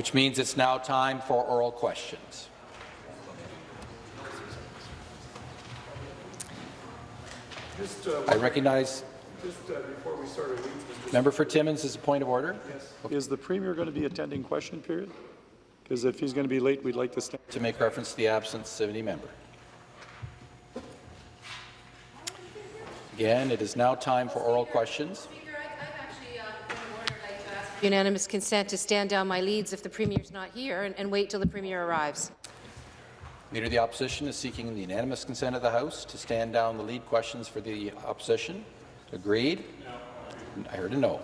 which means it's now time for oral questions. Just, uh, I recognize just uh, before we start our meeting, member for Timmins is a point of order. Is the Premier going to be attending question period? Because if he's going to be late, we'd like to stand. To make reference to the absence of any member. Again, it is now time for oral questions. Unanimous consent to stand down my leads if the Premier's not here and, and wait till the Premier arrives. Leader of the Opposition is seeking the unanimous consent of the House to stand down the lead questions for the Opposition. Agreed? No. I heard a no.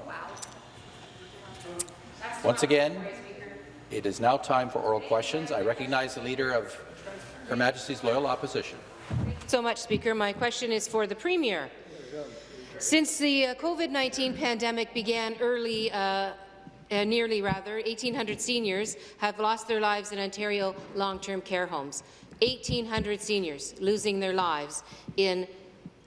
Once again, it is now time for oral questions. I recognize the Leader of Her Majesty's Loyal Opposition. So much, Speaker. My question is for the Premier. Since the uh, COVID-19 pandemic began early, uh, uh, nearly rather, 1,800 seniors have lost their lives in Ontario long-term care homes. 1,800 seniors losing their lives in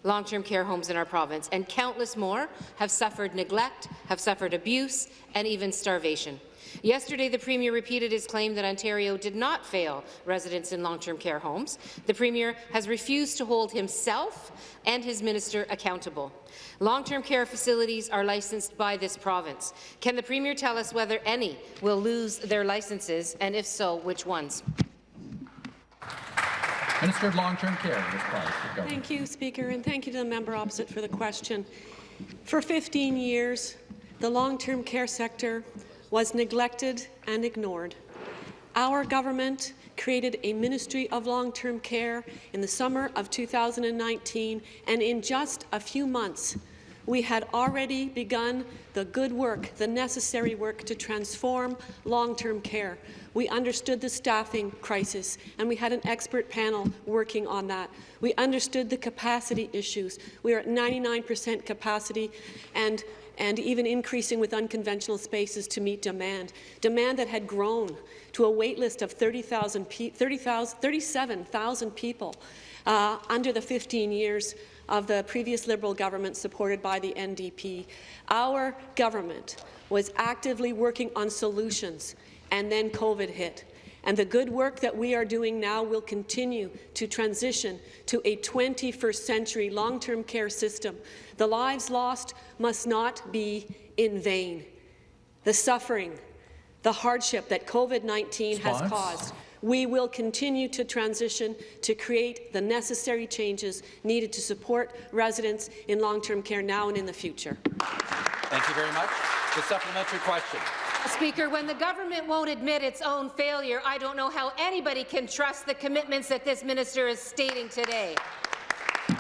long-term care homes in our province, and countless more have suffered neglect, have suffered abuse, and even starvation. Yesterday, the Premier repeated his claim that Ontario did not fail residents in long-term care homes. The Premier has refused to hold himself and his minister accountable. Long-term care facilities are licensed by this province. Can the Premier tell us whether any will lose their licenses, and if so, which ones? Minister of Long-Term Care. Thank you, Speaker, and thank you to the member opposite for the question. For 15 years, the long-term care sector was neglected and ignored. Our government created a Ministry of Long-Term Care in the summer of 2019, and in just a few months, we had already begun the good work, the necessary work to transform long-term care. We understood the staffing crisis, and we had an expert panel working on that. We understood the capacity issues. We are at 99 percent capacity, and and even increasing with unconventional spaces to meet demand, demand that had grown to a wait list of 30,000 30, 37,000 people uh, under the 15 years of the previous Liberal government supported by the NDP. Our government was actively working on solutions, and then COVID hit. And the good work that we are doing now will continue to transition to a 21st century long-term care system. The lives lost must not be in vain. The suffering, the hardship that COVID-19 has caused we will continue to transition to create the necessary changes needed to support residents in long-term care now and in the future. Thank you very much. The supplementary question. Speaker, when the government won't admit its own failure, I don't know how anybody can trust the commitments that this minister is stating today.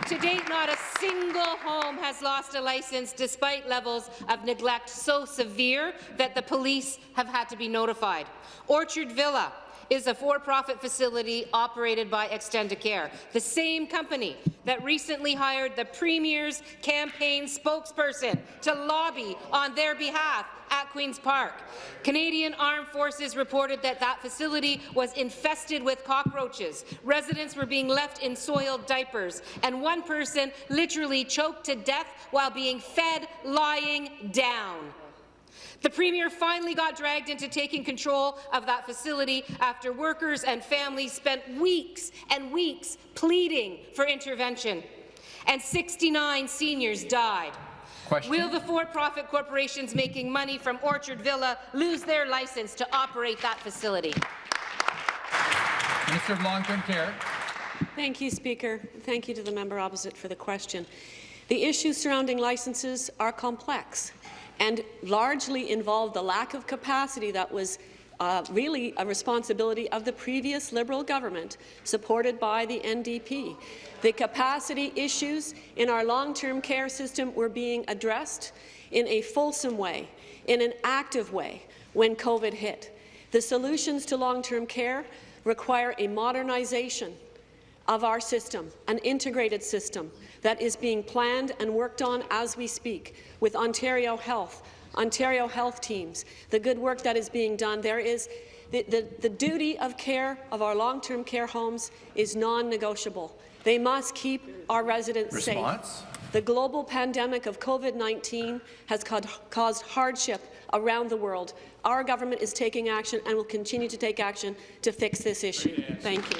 To date, not a single home has lost a license despite levels of neglect so severe that the police have had to be notified. Orchard Villa is a for-profit facility operated by Extendicare, the same company that recently hired the Premier's campaign spokesperson to lobby on their behalf at Queen's Park. Canadian Armed Forces reported that that facility was infested with cockroaches. Residents were being left in soiled diapers, and one person literally choked to death while being fed lying down. The Premier finally got dragged into taking control of that facility after workers and families spent weeks and weeks pleading for intervention, and 69 seniors died. Question. Will the for-profit corporations making money from Orchard Villa lose their license to operate that facility? Minister of Long-Term Care. Thank you, Speaker. Thank you to the member opposite for the question. The issues surrounding licenses are complex and largely involved the lack of capacity that was uh, really a responsibility of the previous Liberal government, supported by the NDP. The capacity issues in our long-term care system were being addressed in a fulsome way, in an active way, when COVID hit. The solutions to long-term care require a modernization of our system, an integrated system that is being planned and worked on as we speak with Ontario Health, Ontario health teams, the good work that is being done. There is the, the, the duty of care of our long-term care homes is non-negotiable. They must keep our residents Response? safe. The global pandemic of COVID-19 has caused hardship around the world. Our government is taking action and will continue to take action to fix this issue. Thank you.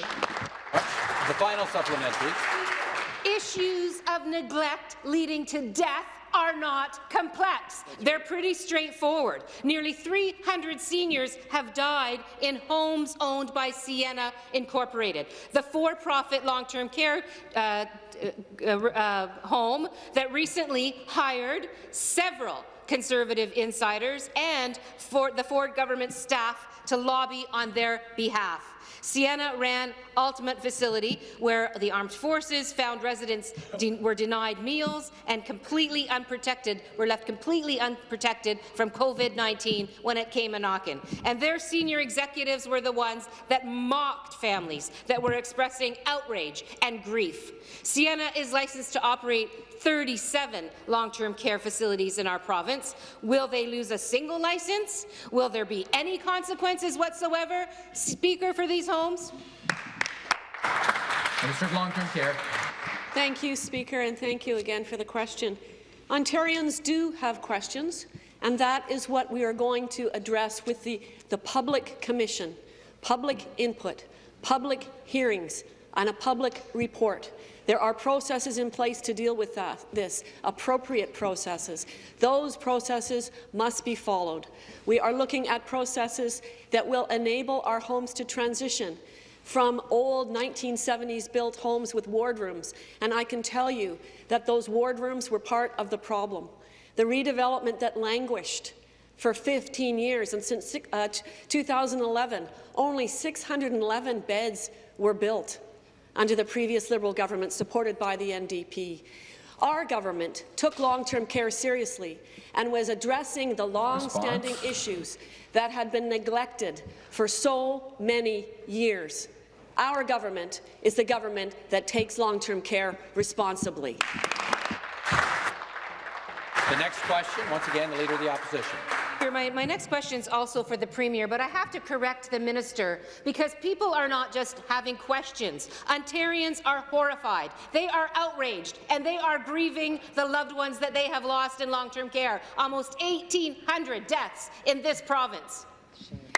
The final supplementary. Issues of neglect leading to death are not complex. They're pretty straightforward. Nearly 300 seniors have died in homes owned by Sienna Incorporated, the for-profit long-term care uh, uh, uh, home that recently hired several Conservative insiders and for the Ford government staff to lobby on their behalf. Sienna ran Altamont Facility, where the armed forces found residents de were denied meals and completely unprotected, were left completely unprotected from COVID-19 when it came a knocking. And their senior executives were the ones that mocked families that were expressing outrage and grief. Sienna is licensed to operate 37 long-term care facilities in our province. Will they lose a single license? Will there be any consequences whatsoever? Speaker for these homes? Minister of Long-Term Care. Thank you, Speaker, and thank you again for the question. Ontarians do have questions, and that is what we are going to address with the, the public commission, public input, public hearings, and a public report. There are processes in place to deal with that, this, appropriate processes. Those processes must be followed. We are looking at processes that will enable our homes to transition from old 1970s built homes with wardrooms, and I can tell you that those wardrooms were part of the problem. The redevelopment that languished for 15 years, and since uh, 2011, only 611 beds were built under the previous Liberal government supported by the NDP. Our government took long-term care seriously and was addressing the long-standing issues that had been neglected for so many years. Our government is the government that takes long-term care responsibly. The next question, once again, the Leader of the Opposition. My, my next question is also for the Premier, but I have to correct the minister because people are not just having questions. Ontarians are horrified. They are outraged, and they are grieving the loved ones that they have lost in long-term care. Almost 1,800 deaths in this province.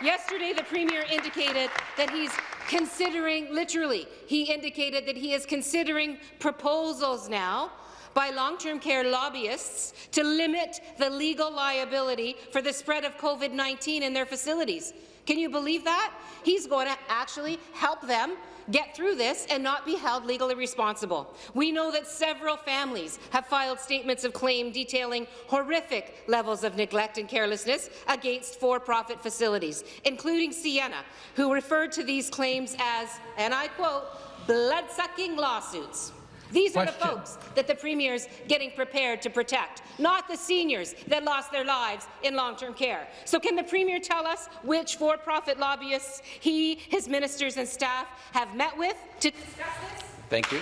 Yesterday, the Premier indicated that he's considering, literally, he indicated that he is considering proposals now by long-term care lobbyists to limit the legal liability for the spread of COVID-19 in their facilities. Can you believe that? He's going to actually help them get through this and not be held legally responsible. We know that several families have filed statements of claim detailing horrific levels of neglect and carelessness against for-profit facilities, including Sienna, who referred to these claims as, and I quote, blood-sucking lawsuits. These Question. are the folks that the Premier is getting prepared to protect, not the seniors that lost their lives in long-term care. So can the Premier tell us which for-profit lobbyists he, his ministers and staff have met with to discuss this? Thank you.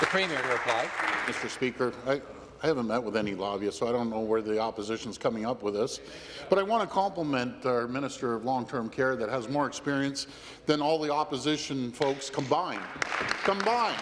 The Premier to reply. Mr. Speaker, I, I haven't met with any lobbyists, so I don't know where the opposition is coming up with this. But I want to compliment our Minister of Long-Term Care that has more experience than all the opposition folks combined. Combined.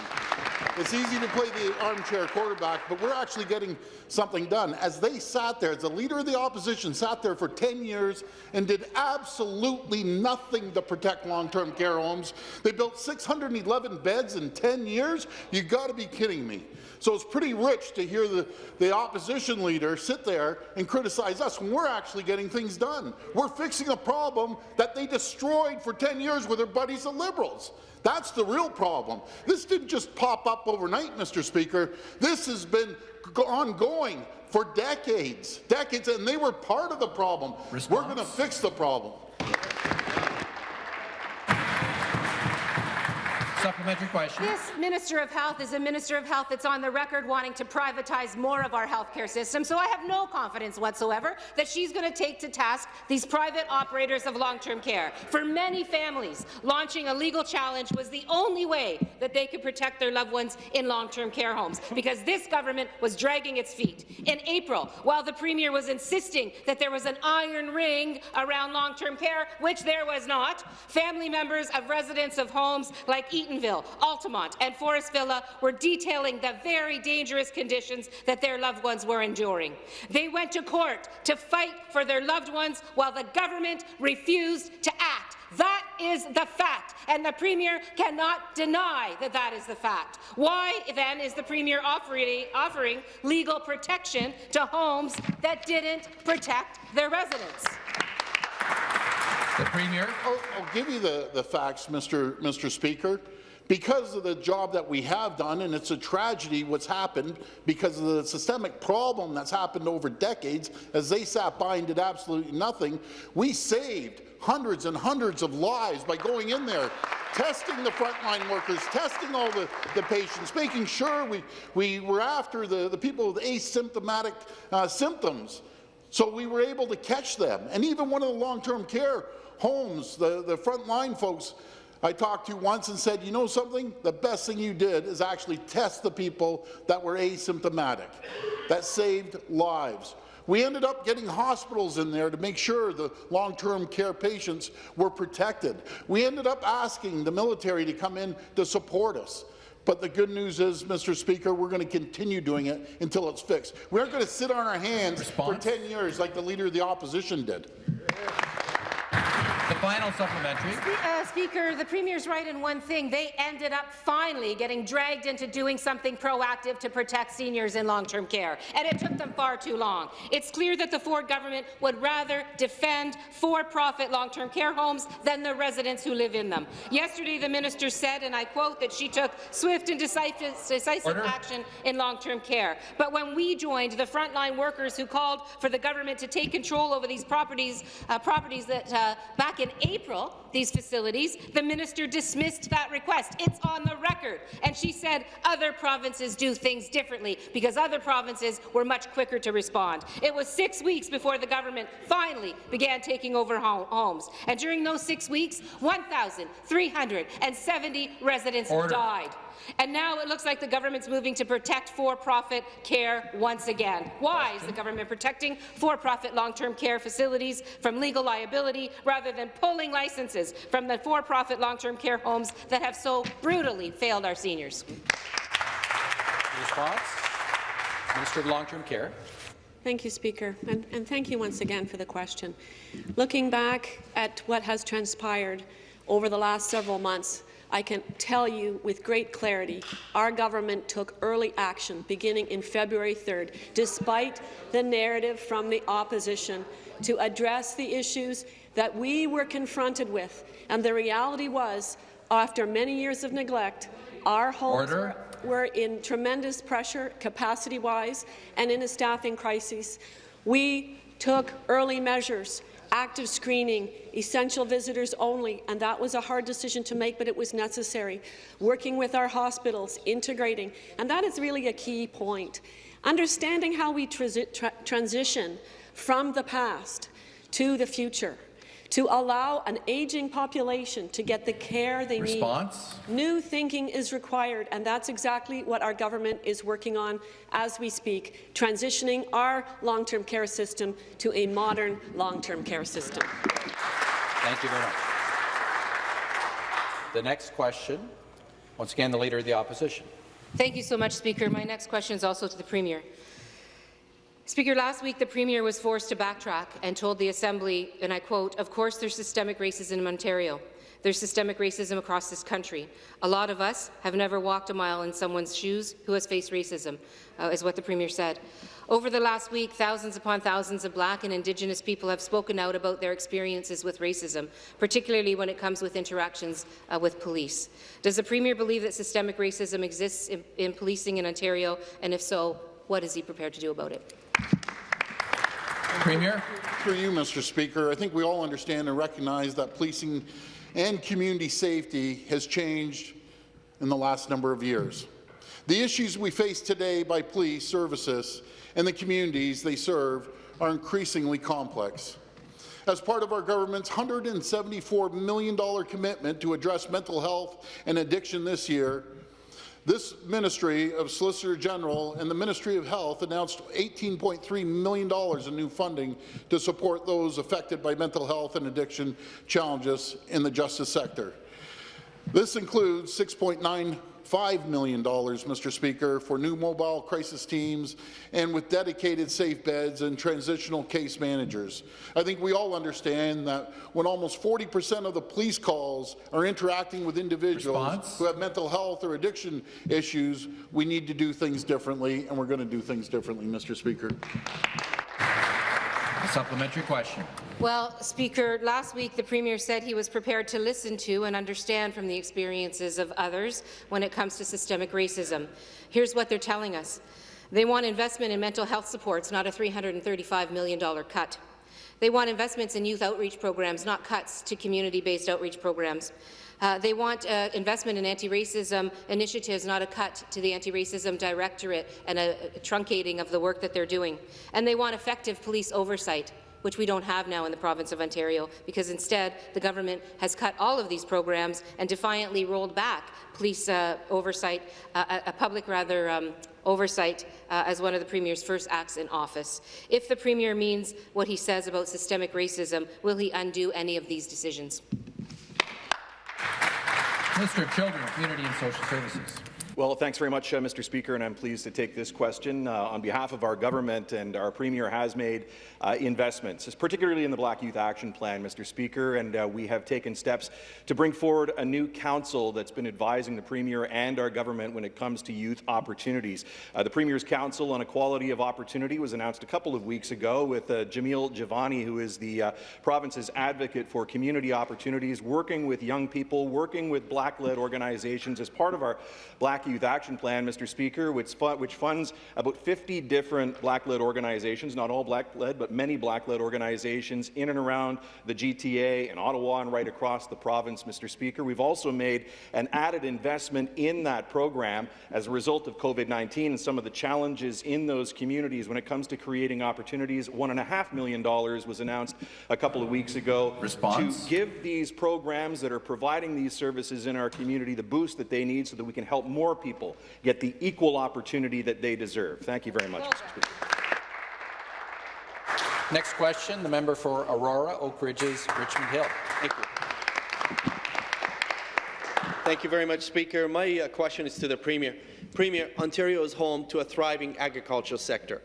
It's easy to play the armchair quarterback, but we're actually getting something done. As they sat there, as the leader of the opposition sat there for 10 years and did absolutely nothing to protect long-term care homes, they built 611 beds in 10 years? You've got to be kidding me. So it's pretty rich to hear the, the opposition leader sit there and criticize us when we're actually getting things done. We're fixing a problem that they destroyed for 10 years with their buddies the Liberals. That's the real problem. This didn't just pop up overnight, Mr. Speaker. This has been ongoing for decades, decades, and they were part of the problem. Response? We're going to fix the problem. Supplementary question. This Minister of Health is a Minister of Health that's on the record wanting to privatize more of our healthcare system, so I have no confidence whatsoever that she's going to take to task these private operators of long-term care. For many families, launching a legal challenge was the only way that they could protect their loved ones in long-term care homes, because this government was dragging its feet. In April, while the Premier was insisting that there was an iron ring around long-term care, which there was not, family members of residents of homes like Eatonville, Altamont and Forest Villa were detailing the very dangerous conditions that their loved ones were enduring. They went to court to fight for their loved ones while the government refused to act. That is the fact, and the Premier cannot deny that that is the fact. Why, then, is the Premier offering, offering legal protection to homes that didn't protect their residents? The Premier. I'll, I'll give you the, the facts, Mr. Mr. Speaker. Because of the job that we have done, and it's a tragedy what's happened because of the systemic problem that's happened over decades, as they sat by and did absolutely nothing, we saved hundreds and hundreds of lives by going in there, testing the frontline workers, testing all the, the patients, making sure we, we were after the, the people with asymptomatic uh, symptoms. So we were able to catch them. And even one of the long-term care homes, the, the frontline folks I talked to you once and said, you know something? The best thing you did is actually test the people that were asymptomatic. That saved lives. We ended up getting hospitals in there to make sure the long-term care patients were protected. We ended up asking the military to come in to support us. But the good news is, Mr. Speaker, we're going to continue doing it until it's fixed. We aren't going to sit on our hands Response? for 10 years like the Leader of the Opposition did. The final supplementary. Uh, Speaker, the Premier's right in one thing. They ended up finally getting dragged into doing something proactive to protect seniors in long-term care, and it took them far too long. It's clear that the Ford government would rather defend for-profit long-term care homes than the residents who live in them. Yesterday, the minister said, and I quote, that she took swift and decisive, action in long-term care. But when we joined the frontline workers who called for the government to take control over these properties, uh, properties that uh, back in April, these facilities, the minister dismissed that request. It's on the record. And she said other provinces do things differently because other provinces were much quicker to respond. It was six weeks before the government finally began taking over homes. And during those six weeks, 1,370 residents Order. died. And now it looks like the government's moving to protect for-profit care once again. Why is the government protecting for-profit long-term care facilities from legal liability rather than pulling licenses from the for-profit long-term care homes that have so brutally failed our seniors? Response. Minister of Long-Term Care. Thank you, Speaker, and, and thank you once again for the question. Looking back at what has transpired over the last several months, I can tell you with great clarity, our government took early action beginning in February 3rd, despite the narrative from the opposition, to address the issues that we were confronted with. And the reality was, after many years of neglect, our homes were we're in tremendous pressure, capacity-wise, and in a staffing crisis. We took early measures, active screening, essential visitors only, and that was a hard decision to make, but it was necessary. Working with our hospitals, integrating, and that is really a key point. Understanding how we transi tra transition from the past to the future, to allow an aging population to get the care they Response. need. New thinking is required, and that's exactly what our government is working on as we speak, transitioning our long-term care system to a modern long-term care system. Thank you very much. The next question, once again, the Leader of the Opposition. Thank you so much, Speaker. My next question is also to the Premier. Speaker, last week the Premier was forced to backtrack and told the Assembly, and I quote, of course there's systemic racism in Ontario. There's systemic racism across this country. A lot of us have never walked a mile in someone's shoes who has faced racism, uh, is what the Premier said. Over the last week, thousands upon thousands of Black and Indigenous people have spoken out about their experiences with racism, particularly when it comes with interactions uh, with police. Does the Premier believe that systemic racism exists in, in policing in Ontario, and if so, what is he prepared to do about it? Premier. Through you, Mr. Speaker, I think we all understand and recognize that policing and community safety has changed in the last number of years. The issues we face today by police services and the communities they serve are increasingly complex. As part of our government's $174 million commitment to address mental health and addiction this year, this Ministry of Solicitor General and the Ministry of Health announced $18.3 million in new funding to support those affected by mental health and addiction challenges in the justice sector. This includes $6.95 million, Mr. Speaker, for new mobile crisis teams and with dedicated safe beds and transitional case managers. I think we all understand that when almost 40 percent of the police calls are interacting with individuals Response? who have mental health or addiction issues, we need to do things differently, and we're going to do things differently, Mr. Speaker. Supplementary question. Well, Speaker, last week the Premier said he was prepared to listen to and understand from the experiences of others when it comes to systemic racism. Here's what they're telling us. They want investment in mental health supports, not a $335 million cut. They want investments in youth outreach programs, not cuts to community-based outreach programs. Uh, they want uh, investment in anti-racism initiatives, not a cut to the anti-racism directorate and a, a truncating of the work that they're doing. And they want effective police oversight which we don't have now in the province of Ontario, because instead the government has cut all of these programs and defiantly rolled back police uh, oversight, uh, a, a public rather um, oversight uh, as one of the Premier's first acts in office. If the Premier means what he says about systemic racism, will he undo any of these decisions? Of Children, Community and Social Services. Well, thanks very much, uh, Mr. Speaker, and I'm pleased to take this question. Uh, on behalf of our government and our Premier has made uh, investments, particularly in the Black Youth Action Plan, Mr. Speaker, and uh, we have taken steps to bring forward a new council that's been advising the Premier and our government when it comes to youth opportunities. Uh, the Premier's Council on Equality of Opportunity was announced a couple of weeks ago with uh, Jamil Jivani, who is the province's advocate for community opportunities, working with young people, working with Black-led organizations as part of our Black Youth Action Plan, Mr. Speaker, which, which funds about 50 different Black-led organizations, not all Black-led, but many Black-led organizations in and around the GTA and Ottawa and right across the province, Mr. Speaker. We've also made an added investment in that program as a result of COVID-19 and some of the challenges in those communities when it comes to creating opportunities. $1.5 million was announced a couple of weeks ago Response? to give these programs that are providing these services in our community the boost that they need so that we can help more people get the equal opportunity that they deserve. Thank you very much, Mr. Speaker. Next question, the member for Aurora, Oak Ridges, Richmond Hill. Thank you. Thank you very much, Speaker. My uh, question is to the Premier. Premier, Ontario is home to a thriving agricultural sector.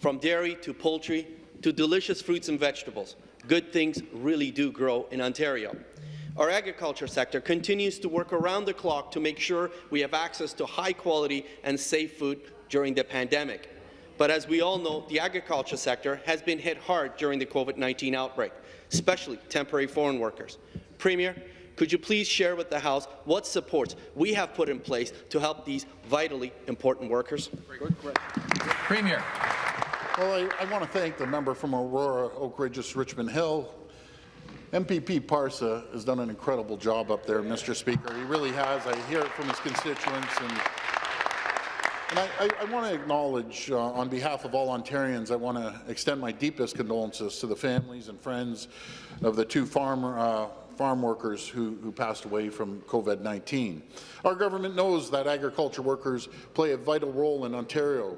From dairy to poultry to delicious fruits and vegetables, good things really do grow in Ontario. Our agriculture sector continues to work around the clock to make sure we have access to high-quality and safe food during the pandemic. But as we all know, the agriculture sector has been hit hard during the COVID-19 outbreak, especially temporary foreign workers. Premier, could you please share with the House what supports we have put in place to help these vitally important workers? Premier. Well, I, I want to thank the member from Aurora, Oak Ridges, Richmond Hill. MPP Parsa has done an incredible job up there, Mr. Speaker. He really has. I hear it from his constituents. And, and I, I, I want to acknowledge, uh, on behalf of all Ontarians, I want to extend my deepest condolences to the families and friends of the two farmer, uh, farm workers who, who passed away from COVID-19. Our government knows that agriculture workers play a vital role in Ontario.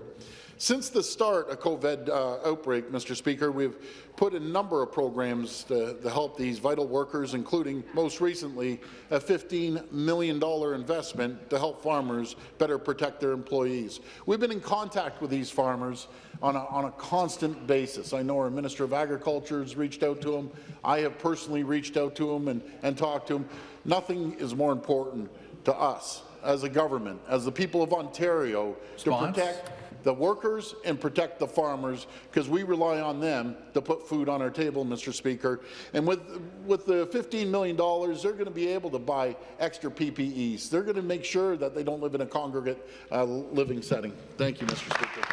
Since the start of COVID uh, outbreak, Mr. Speaker, we've put a number of programs to, to, help these vital workers, including, most recently, a $15 million investment to help farmers better protect their employees. We've been in contact with these farmers on a, on a constant basis. I know our Minister of Agriculture has reached out to them. I have personally reached out to them and, and talked to them. Nothing is more important to us as a government, as the people of Ontario, Response? to protect the workers and protect the farmers because we rely on them to put food on our table, Mr. Speaker. And with, with the $15 million, they're going to be able to buy extra PPEs. They're going to make sure that they don't live in a congregate uh, living setting. Thank you, Mr. Speaker.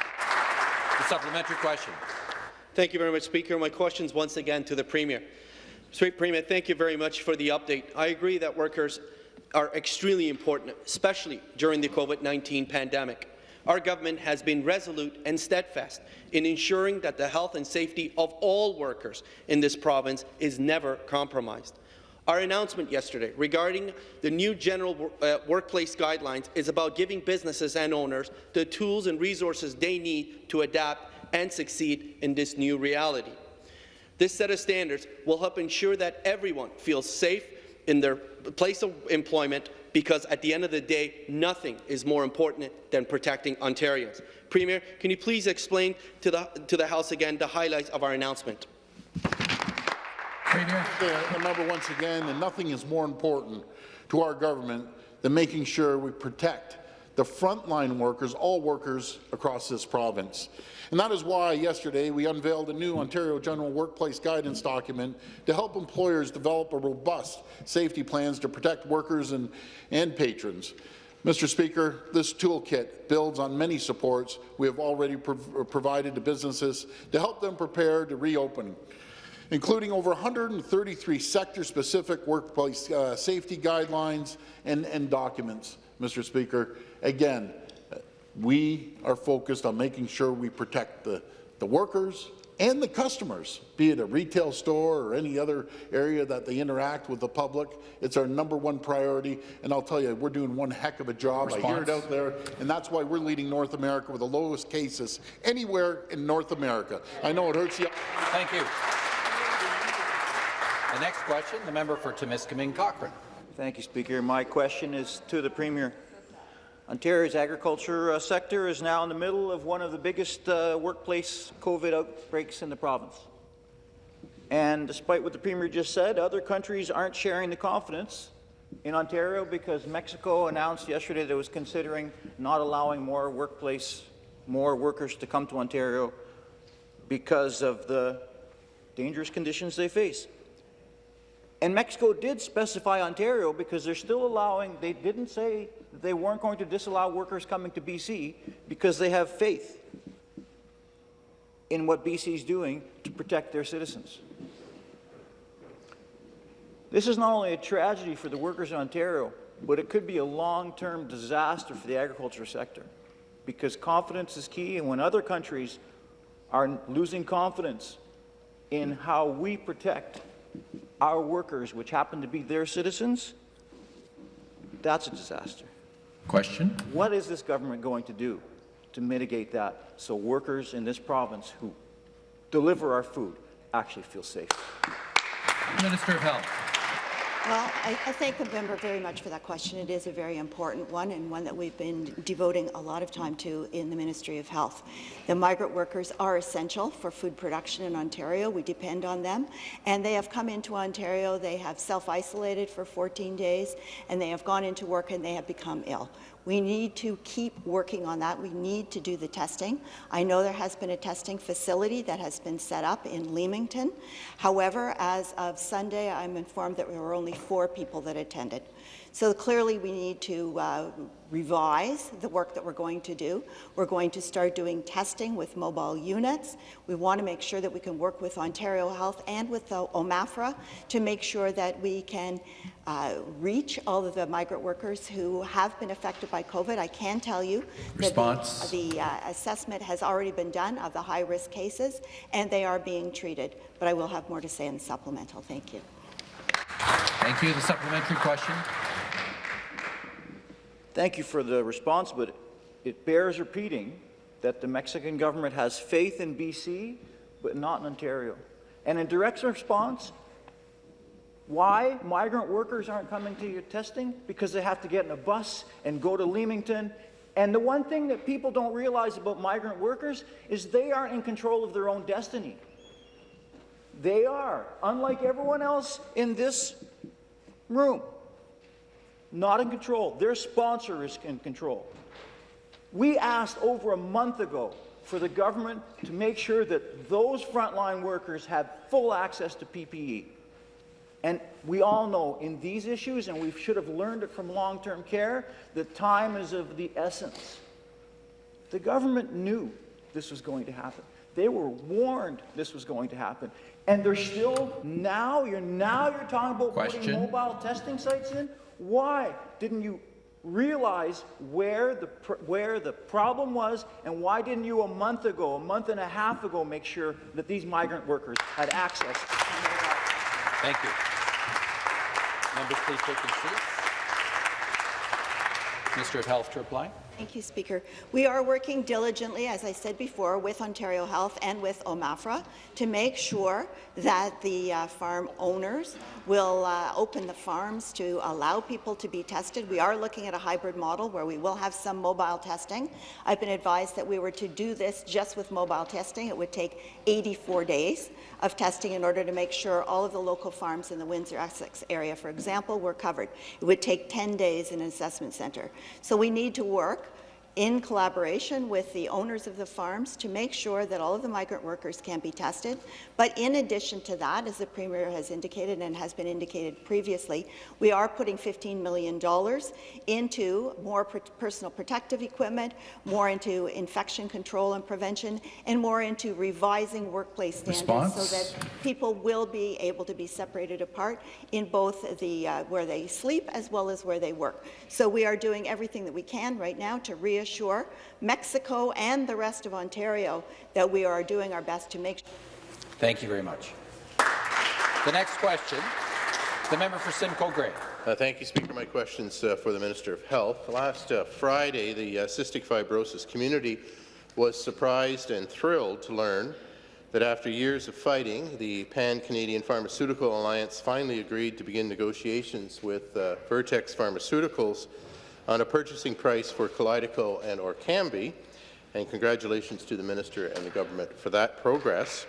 The supplementary question. Thank you very much, Speaker. My questions once again to the Premier. Sweet Premier, thank you very much for the update. I agree that workers are extremely important, especially during the COVID-19 pandemic. Our government has been resolute and steadfast in ensuring that the health and safety of all workers in this province is never compromised. Our announcement yesterday regarding the new general uh, workplace guidelines is about giving businesses and owners the tools and resources they need to adapt and succeed in this new reality. This set of standards will help ensure that everyone feels safe in their place of employment because at the end of the day, nothing is more important than protecting Ontarians. Premier, can you please explain to the, to the House again the highlights of our announcement? Premier. Remember once again, and nothing is more important to our government than making sure we protect the frontline workers, all workers across this province. And that is why yesterday we unveiled a new Ontario General Workplace Guidance document to help employers develop a robust safety plans to protect workers and, and patrons. Mr. Speaker, this toolkit builds on many supports we have already prov provided to businesses to help them prepare to reopen including over 133 sector-specific workplace uh, safety guidelines and, and documents, Mr. Speaker. Again, we are focused on making sure we protect the, the workers and the customers, be it a retail store or any other area that they interact with the public. It's our number one priority, and I'll tell you, we're doing one heck of a job. Response. I hear it out there, and that's why we're leading North America with the lowest cases anywhere in North America. I know it hurts you. Thank you. The next question, the member for Timiskaming Cochrane. Thank you, Speaker. My question is to the Premier. Ontario's agriculture uh, sector is now in the middle of one of the biggest uh, workplace COVID outbreaks in the province. And despite what the Premier just said, other countries aren't sharing the confidence in Ontario because Mexico announced yesterday that it was considering not allowing more workplace, more workers to come to Ontario because of the dangerous conditions they face. And Mexico did specify Ontario because they're still allowing, they didn't say that they weren't going to disallow workers coming to BC because they have faith in what BC is doing to protect their citizens. This is not only a tragedy for the workers in Ontario, but it could be a long-term disaster for the agriculture sector because confidence is key, and when other countries are losing confidence in how we protect our workers, which happen to be their citizens, that's a disaster. Question. What is this government going to do to mitigate that so workers in this province who deliver our food actually feel safe? Minister of Health. Well, I, I, thank the member very much for that question. It is a very important one and one that we've been devoting a lot of time to in the Ministry of Health. The migrant workers are essential for food production in Ontario. We depend on them, and they have come into Ontario. They have self-isolated for 14 days, and they have gone into work and they have become ill. We need to keep working on that. We need to do the testing. I know there has been a testing facility that has been set up in Leamington. However, as of Sunday, I'm informed that there were only four people that attended. So clearly we need to uh, revise the work that we're going to do. We're going to start doing testing with mobile units. We want to make sure that we can work with Ontario Health and with the OMAFRA to make sure that we can uh, reach all of the migrant workers who have been affected by COVID. I can tell you Response. that the, the uh, assessment has already been done of the high-risk cases, and they are being treated. But I will have more to say in the supplemental. Thank you. Thank you. The supplementary question. Thank you for the response, but it bears repeating that the Mexican government has faith in BC, but not in Ontario. And in direct response, why migrant workers aren't coming to your testing? Because they have to get in a bus and go to Leamington. And the one thing that people don't realize about migrant workers is they aren't in control of their own destiny. They are, unlike everyone else in this room, not in control. Their sponsor is in control. We asked over a month ago for the government to make sure that those frontline workers have full access to PPE. And we all know in these issues, and we should have learned it from long-term care, that time is of the essence. The government knew this was going to happen. They were warned this was going to happen. And they're still, now, you're now you're talking about putting mobile testing sites in? Why didn't you realize where the, where the problem was, and why didn't you a month ago, a month and a half ago, make sure that these migrant workers had access Thank you. Members, please take your seats. Minister of Health to reply. Thank you, Speaker. We are working diligently, as I said before, with Ontario Health and with OMAFRA to make sure that the uh, farm owners will uh, open the farms to allow people to be tested. We are looking at a hybrid model where we will have some mobile testing. I've been advised that we were to do this just with mobile testing. It would take 84 days of testing in order to make sure all of the local farms in the Windsor-Essex area, for example, were covered. It would take 10 days in an assessment centre. So we need to work in collaboration with the owners of the farms to make sure that all of the migrant workers can be tested. But in addition to that, as the Premier has indicated and has been indicated previously, we are putting $15 million into more per personal protective equipment, more into infection control and prevention, and more into revising workplace standards Response? so that people will be able to be separated apart in both the uh, where they sleep as well as where they work. So we are doing everything that we can right now to reassure Mexico and the rest of Ontario that we are doing our best to make sure. Thank you very much. The next question, the member for Simcoe Grey. Uh, thank you, Speaker. My question's uh, for the Minister of Health. Last uh, Friday, the uh, cystic fibrosis community was surprised and thrilled to learn that after years of fighting, the Pan-Canadian Pharmaceutical Alliance finally agreed to begin negotiations with uh, Vertex Pharmaceuticals on a purchasing price for Kalydeco and Orkambi, and congratulations to the Minister and the government for that progress.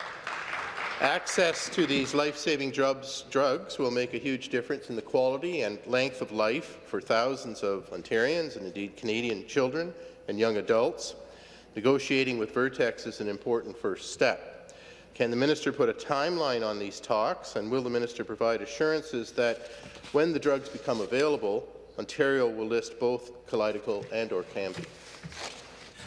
Access to these life-saving drugs, drugs will make a huge difference in the quality and length of life for thousands of Ontarians and indeed Canadian children and young adults. Negotiating with Vertex is an important first step. Can the minister put a timeline on these talks, and will the minister provide assurances that when the drugs become available, Ontario will list both Kalydeco and Orkambi?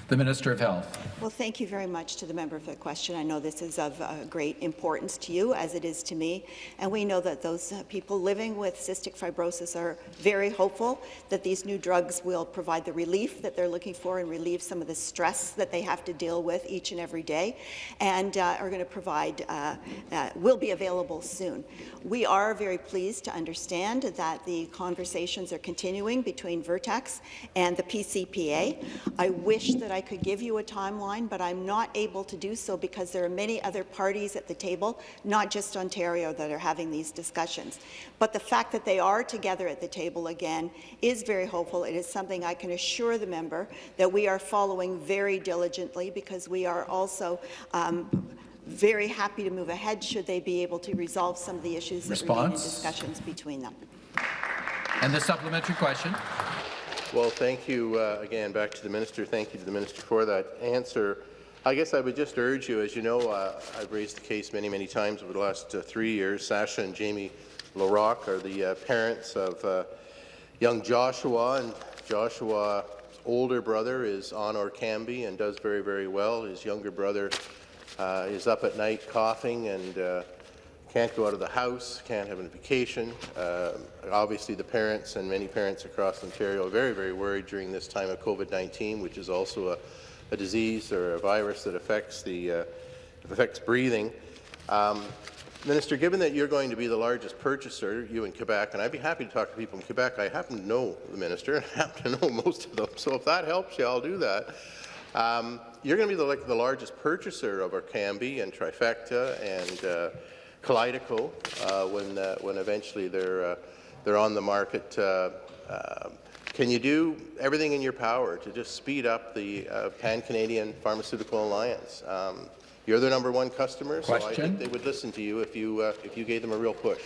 The Minister of Health. Well, thank you very much to the member for the question. I know this is of uh, great importance to you, as it is to me, and we know that those uh, people living with cystic fibrosis are very hopeful that these new drugs will provide the relief that they're looking for and relieve some of the stress that they have to deal with each and every day, and uh, are going to provide, uh, uh, will be available soon. We are very pleased to understand that the conversations are continuing between Vertex and the PCPA. I wish that I could give you a timeline, but I'm not able to do so because there are many other parties at the table, not just Ontario, that are having these discussions. But the fact that they are together at the table again is very hopeful. It is something I can assure the member that we are following very diligently because we are also um, very happy to move ahead should they be able to resolve some of the issues that remain in Response? discussions between them. And the supplementary question. Well, thank you uh, again. Back to the minister. Thank you to the minister for that answer. I guess I would just urge you, as you know, uh, I've raised the case many, many times over the last uh, three years. Sasha and Jamie LaRock are the uh, parents of uh, young Joshua, and Joshua's older brother is on Orkambi and does very, very well. His younger brother uh, is up at night coughing and can't go out of the house, can't have a vacation. Uh, obviously, the parents and many parents across Ontario are very, very worried during this time of COVID-19, which is also a, a, disease or a virus that affects the uh, affects breathing. Um, Minister, given that you're going to be the largest purchaser, you in Quebec, and I'd be happy to talk to people in Quebec, I happen to know the minister, and I happen to know most of them, so if that helps you, I'll do that. Um, you're going to be the, like, the largest purchaser of Orkambi and Trikafta and uh, Kalydeco uh, when, uh, when eventually they're, uh, they're on the market. Can you do everything in your power to just speed up the uh, Pan-Canadian Pharmaceutical Alliance? Um, you're their number one customer, so I think they would listen to you if you, uh, if you gave them a real push.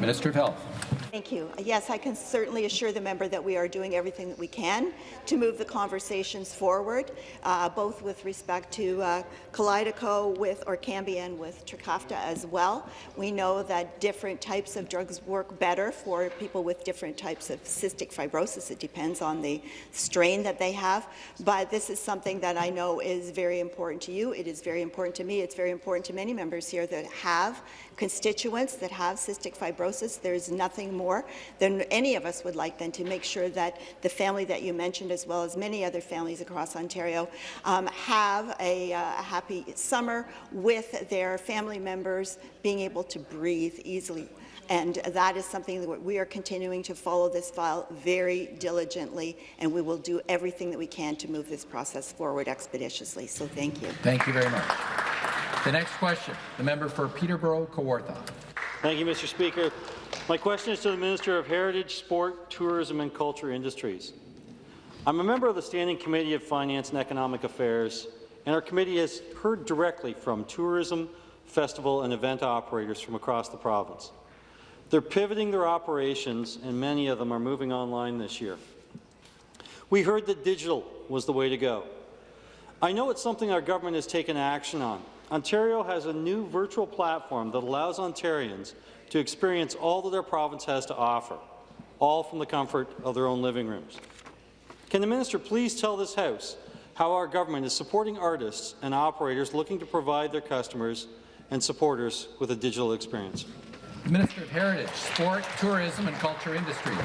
Minister of Health. Thank you. Yes, I can certainly assure the member that we are doing everything that we can to move the conversations forward, uh, both with respect to uh, Kalydeco with Orkambi and with Trikafta as well. We know that different types of drugs work better for people with different types of cystic fibrosis. It depends on the strain that they have, but this is something that I know is very important to you. It is very important to me. It's very important to many members here that have constituents that have cystic fibrosis. There's nothing more than any of us would like than to make sure that the family that you mentioned, as well as many other families across Ontario, um, have a, uh, a happy summer with their family members being able to breathe easily. And that is something that we are continuing to follow this file very diligently, and we will do everything that we can to move this process forward expeditiously. So thank you. Thank you very much. The next question, the member for Peterborough-Kawartha. Thank you, Mr. Speaker. My question is to the Minister of Heritage, Sport, Tourism and Culture Industries. I'm a member of the Standing Committee of Finance and Economic Affairs, and our committee has heard directly from tourism, festival and event operators from across the province. They're pivoting their operations, and many of them are moving online this year. We heard that digital was the way to go. I know it's something our government has taken action on, Ontario has a new virtual platform that allows Ontarians to experience all that their province has to offer, all from the comfort of their own living rooms. Can the minister please tell this House how our government is supporting artists and operators looking to provide their customers and supporters with a digital experience? Minister of Heritage, Sport, Tourism and Culture Industries.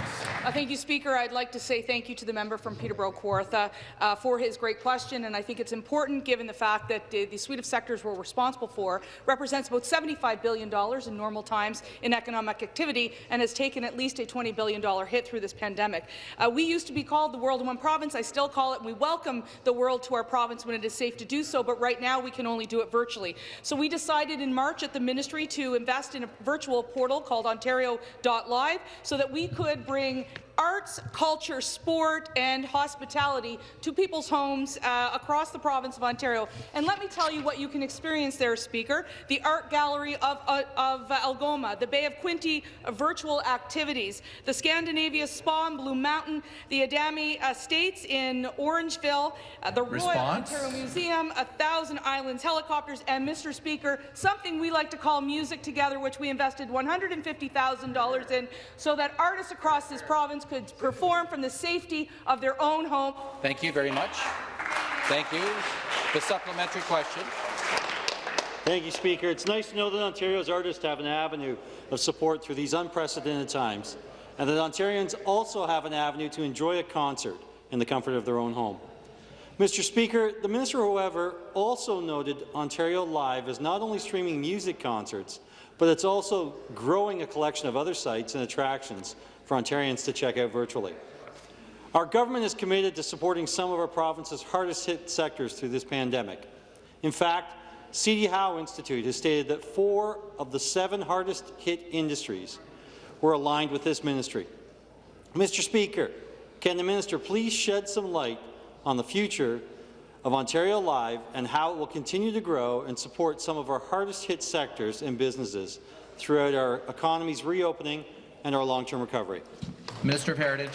Uh, thank you, Speaker. I'd like to say thank you to the member from Peterborough-Kawartha uh, for his great question, and I think it's important given the fact that uh, the suite of sectors we're responsible for represents about $75 billion in normal times in economic activity and has taken at least a $20 billion hit through this pandemic. Uh, we used to be called the World in One Province. I still call it, we welcome the world to our province when it is safe to do so, but right now we can only do it virtually. So we decided in March at the ministry to invest in a virtual portal called Ontario.live so that we could bring arts, culture, sport, and hospitality to people's homes uh, across the province of Ontario. And let me tell you what you can experience there, Speaker. The Art Gallery of, uh, of Algoma, the Bay of Quinte uh, virtual activities, the Scandinavia Spa in Blue Mountain, the Adamo Estates in Orangeville, uh, the Royal Ontario Museum, A Thousand Islands helicopters, and, Mr. Speaker, something we like to call Music Together, which we invested $150,000 in so that artists across this province could perform from the safety of their own home. Thank you very much. Thank you. The supplementary question. Thank you, Speaker. It's nice to know that Ontario's artists have an avenue of support through these unprecedented times, and that Ontarians also have an avenue to enjoy a concert in the comfort of their own home. Mr. Speaker, the minister, however, also noted Ontario Live is not only streaming music concerts, but it's also growing a collection of other sites and attractions for Ontarians to check out virtually. Our government is committed to supporting some of our province's hardest-hit sectors through this pandemic. In fact, C.D. Howe Institute has stated that four of the seven hardest-hit industries were aligned with this ministry. Mr. Speaker, can the minister please shed some light on the future of Ontario Live and how it will continue to grow and support some of our hardest-hit sectors and businesses throughout our economy's reopening and our long-term recovery. Minister of Heritage.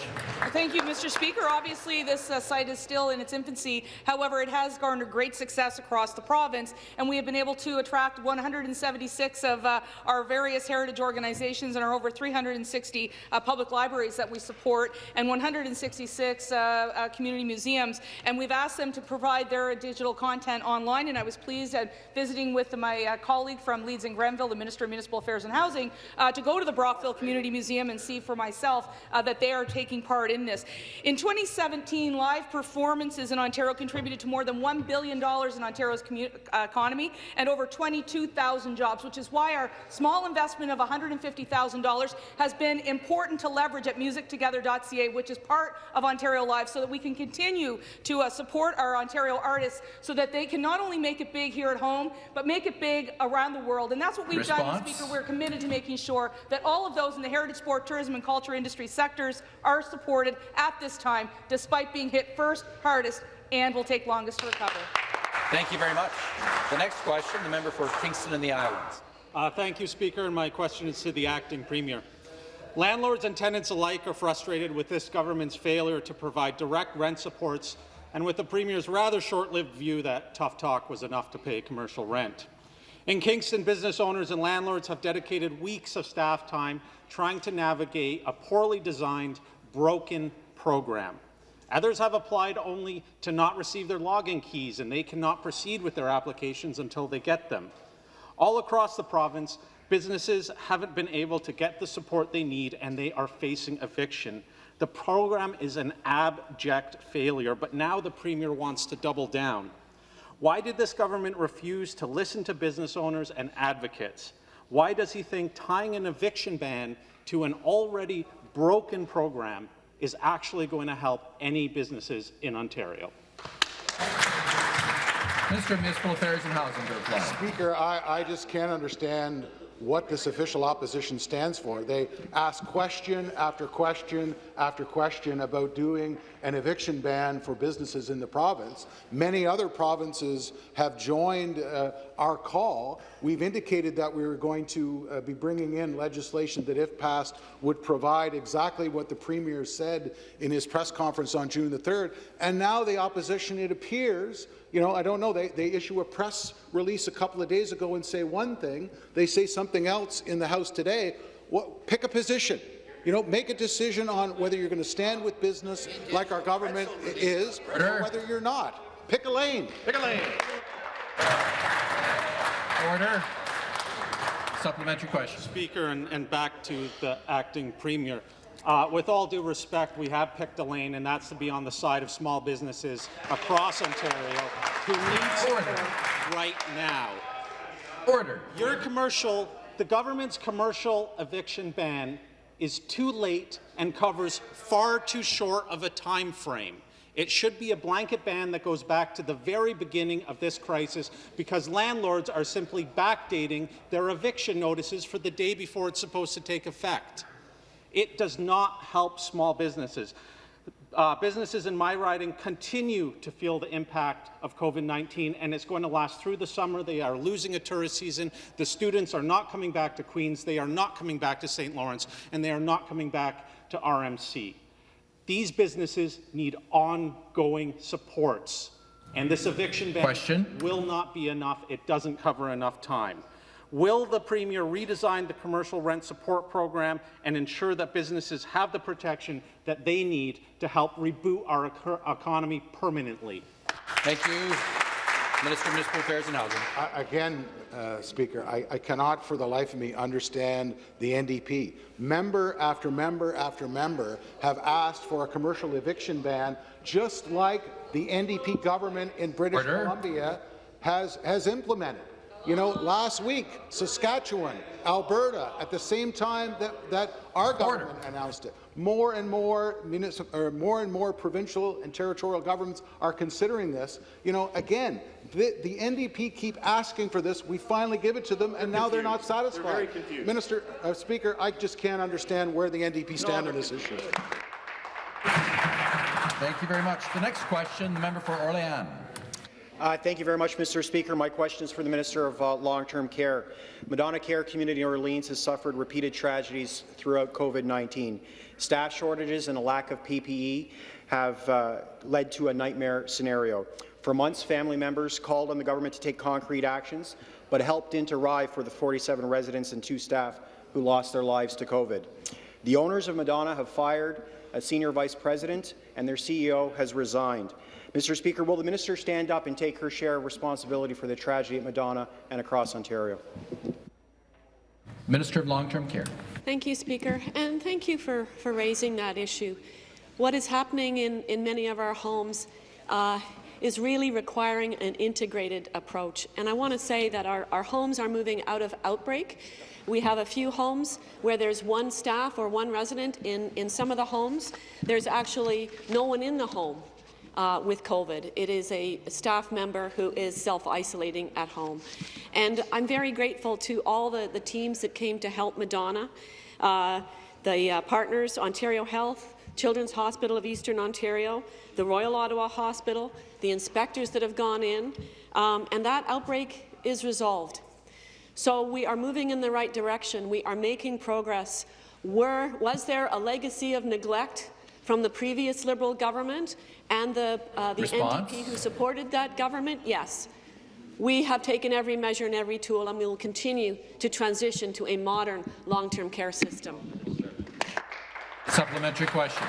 Thank you, Mr. Speaker. Obviously, this uh, site is still in its infancy. However, it has garnered great success across the province, and we have been able to attract 176 of uh, our various heritage organizations and our over 360 uh, public libraries that we support, and 166 uh, uh, community museums. And we've asked them to provide their digital content online, and I was pleased at visiting with my uh, colleague from Leeds and Grenville, the Minister of Municipal Affairs and Housing, to go to the Brockville Community Museum and see for myself uh, that they are taking part in this. In 2017, live performances in Ontario contributed to more than $1 billion in Ontario's uh, economy and over 22,000 jobs, which is why our small investment of $150,000 has been important to leverage at musictogether.ca, which is part of Ontario Live, so that we can continue to uh, support our Ontario artists so that they can not only make it big here at home, but make it big around the world. And that's what we've Response? done, Speaker. We're committed to making sure that all of those in the heritage, sport, tourism and culture industry sectors are supported at this time, despite being hit first, hardest, and will take longest to recover. Thank you very much. The next question, the member for Kingston and the Islands. Uh, thank you, Speaker. And my question is to the acting premier. Landlords and tenants alike are frustrated with this government's failure to provide direct rent supports and with the Premier's rather short-lived view that tough talk was enough to pay commercial rent. In Kingston, business owners and landlords have dedicated weeks of staff time trying to navigate a poorly designed, broken program. Others have applied only to not receive their login keys, and they cannot proceed with their applications until they get them. All across the province, businesses haven't been able to get the support they need, and they are facing eviction. The program is an abject failure, but now the Premier wants to double down. Why did this government refuse to listen to business owners and advocates? Why does he think tying an eviction ban to an already broken program is actually going to help any businesses in Ontario? Minister of Municipal Affairs and Housing to reply. Speaker, I, I just can't understand what this official opposition stands for. They ask question after question after question about doing an eviction ban for businesses in the province. Many other provinces have joined uh, our call. We've indicated that we were going to uh, be bringing in legislation that, if passed, would provide exactly what the Premier said in his press conference on June the 3rd. And now the opposition, it appears, you know, I don't know, they, they issue a press release a couple of days ago and say one thing, they say something else in the House today. What, pick a position. You know, make a decision on whether you're going to stand with business like our government is, or whether you're not. Pick a lane. Pick a lane. Order. Supplementary question. Speaker, and, and back to the acting premier. Uh, with all due respect, we have picked a lane, and that's to be on the side of small businesses across Ontario who need support right now. Order. Your commercial, the government's commercial eviction ban is too late and covers far too short of a time frame. It should be a blanket ban that goes back to the very beginning of this crisis because landlords are simply backdating their eviction notices for the day before it's supposed to take effect. It does not help small businesses. Uh, businesses in my riding continue to feel the impact of COVID-19, and it's going to last through the summer. They are losing a tourist season. The students are not coming back to Queen's. They are not coming back to St. Lawrence, and they are not coming back to RMC. These businesses need ongoing supports, and this eviction ban Question. will not be enough. It doesn't cover enough time. Will the Premier redesign the commercial rent support program and ensure that businesses have the protection that they need to help reboot our economy permanently? Thank you. Minister of Municipal Affairs and Housing. I, again, uh, Speaker, I, I cannot for the life of me understand the NDP. Member after member after member have asked for a commercial eviction ban, just like the NDP government in British Order. Columbia has, has implemented. You know, last week, Saskatchewan, Alberta, at the same time that, that our government announced it, more and more or more and more provincial and territorial governments are considering this. You know, again, the, the NDP keep asking for this. We finally give it to them, and now they're not satisfied. They're very confused. Minister, uh, Speaker, I just can't understand where the NDP stand on this issue. Thank you very much. The next question, the member for Orléans. Uh, thank you very much, Mr. Speaker. My question is for the Minister of uh, Long-Term Care. Madonna Care Community in Orleans has suffered repeated tragedies throughout COVID-19. Staff shortages and a lack of PPE have uh, led to a nightmare scenario. For months, family members called on the government to take concrete actions, but help didn't arrive for the 47 residents and two staff who lost their lives to COVID. The owners of Madonna have fired a senior vice president, and their CEO has resigned. Mr. Speaker, will the minister stand up and take her share of responsibility for the tragedy at Madonna and across Ontario? Minister of Long-Term Care. Thank you, Speaker, and thank you for, for raising that issue. What is happening in, in many of our homes uh, is really requiring an integrated approach. And I want to say that our, our homes are moving out of outbreak. We have a few homes where there's one staff or one resident. In, in some of the homes, there's actually no one in the home uh, with COVID. It is a staff member who is self-isolating at home. And I'm very grateful to all the, the teams that came to help Madonna, uh, the uh, partners, Ontario Health, Children's Hospital of Eastern Ontario, the Royal Ottawa Hospital, the inspectors that have gone in, um, and that outbreak is resolved. So we are moving in the right direction. We are making progress Were, was there a legacy of neglect from the previous Liberal government and the, uh, the Response? NDP who supported that government? Yes. We have taken every measure and every tool, and we will continue to transition to a modern long-term care system. Supplementary question.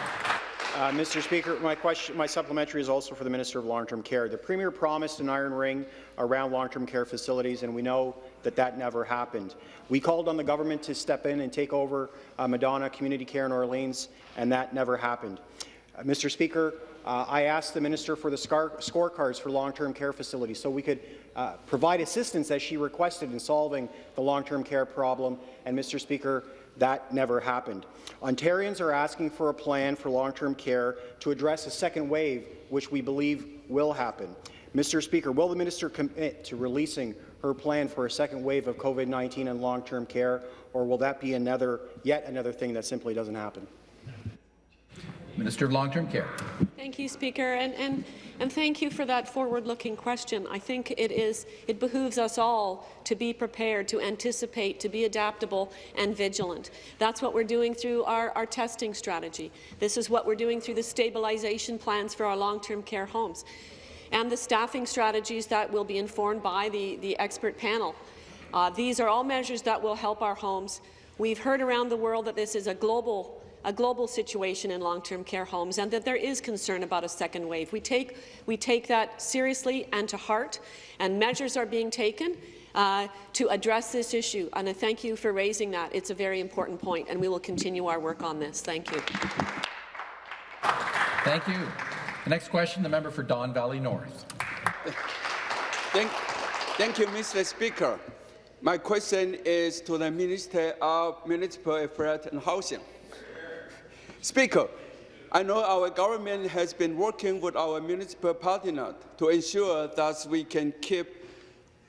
Uh, Mr. Speaker, my question, my supplementary is also for the Minister of Long-Term Care. The Premier promised an iron ring around long-term care facilities, and we know that that never happened. We called on the government to step in and take over uh, Madonna Community Care in Orleans, and that never happened. Uh, Mr. Speaker, uh, I asked the Minister for the scorecards for long-term care facilities so we could uh, provide assistance as she requested in solving the long-term care problem, and Mr. Speaker, that never happened. Ontarians are asking for a plan for long-term care to address a second wave, which we believe will happen. Mr. Speaker, will the minister commit to releasing her plan for a second wave of COVID-19 and long-term care, or will that be another, yet another thing that simply doesn't happen? Minister of Long-Term Care. Thank you, Speaker, and, and, and thank you for that forward-looking question. I think it is it behooves us all to be prepared, to anticipate, to be adaptable and vigilant. That's what we're doing through our, our testing strategy. This is what we're doing through the stabilization plans for our long-term care homes and the staffing strategies that will be informed by the, the expert panel. Uh, these are all measures that will help our homes. We've heard around the world that this is a global a global situation in long-term care homes and that there is concern about a second wave. We take, we take that seriously and to heart, and measures are being taken uh, to address this issue. And I thank you for raising that. It's a very important point, and we will continue our work on this. Thank you. Thank you. The next question, the member for Don Valley North. Thank, thank you, Mr. Speaker. My question is to the Minister of Municipal Affairs and Housing. Speaker, I know our government has been working with our municipal partners to ensure that we can keep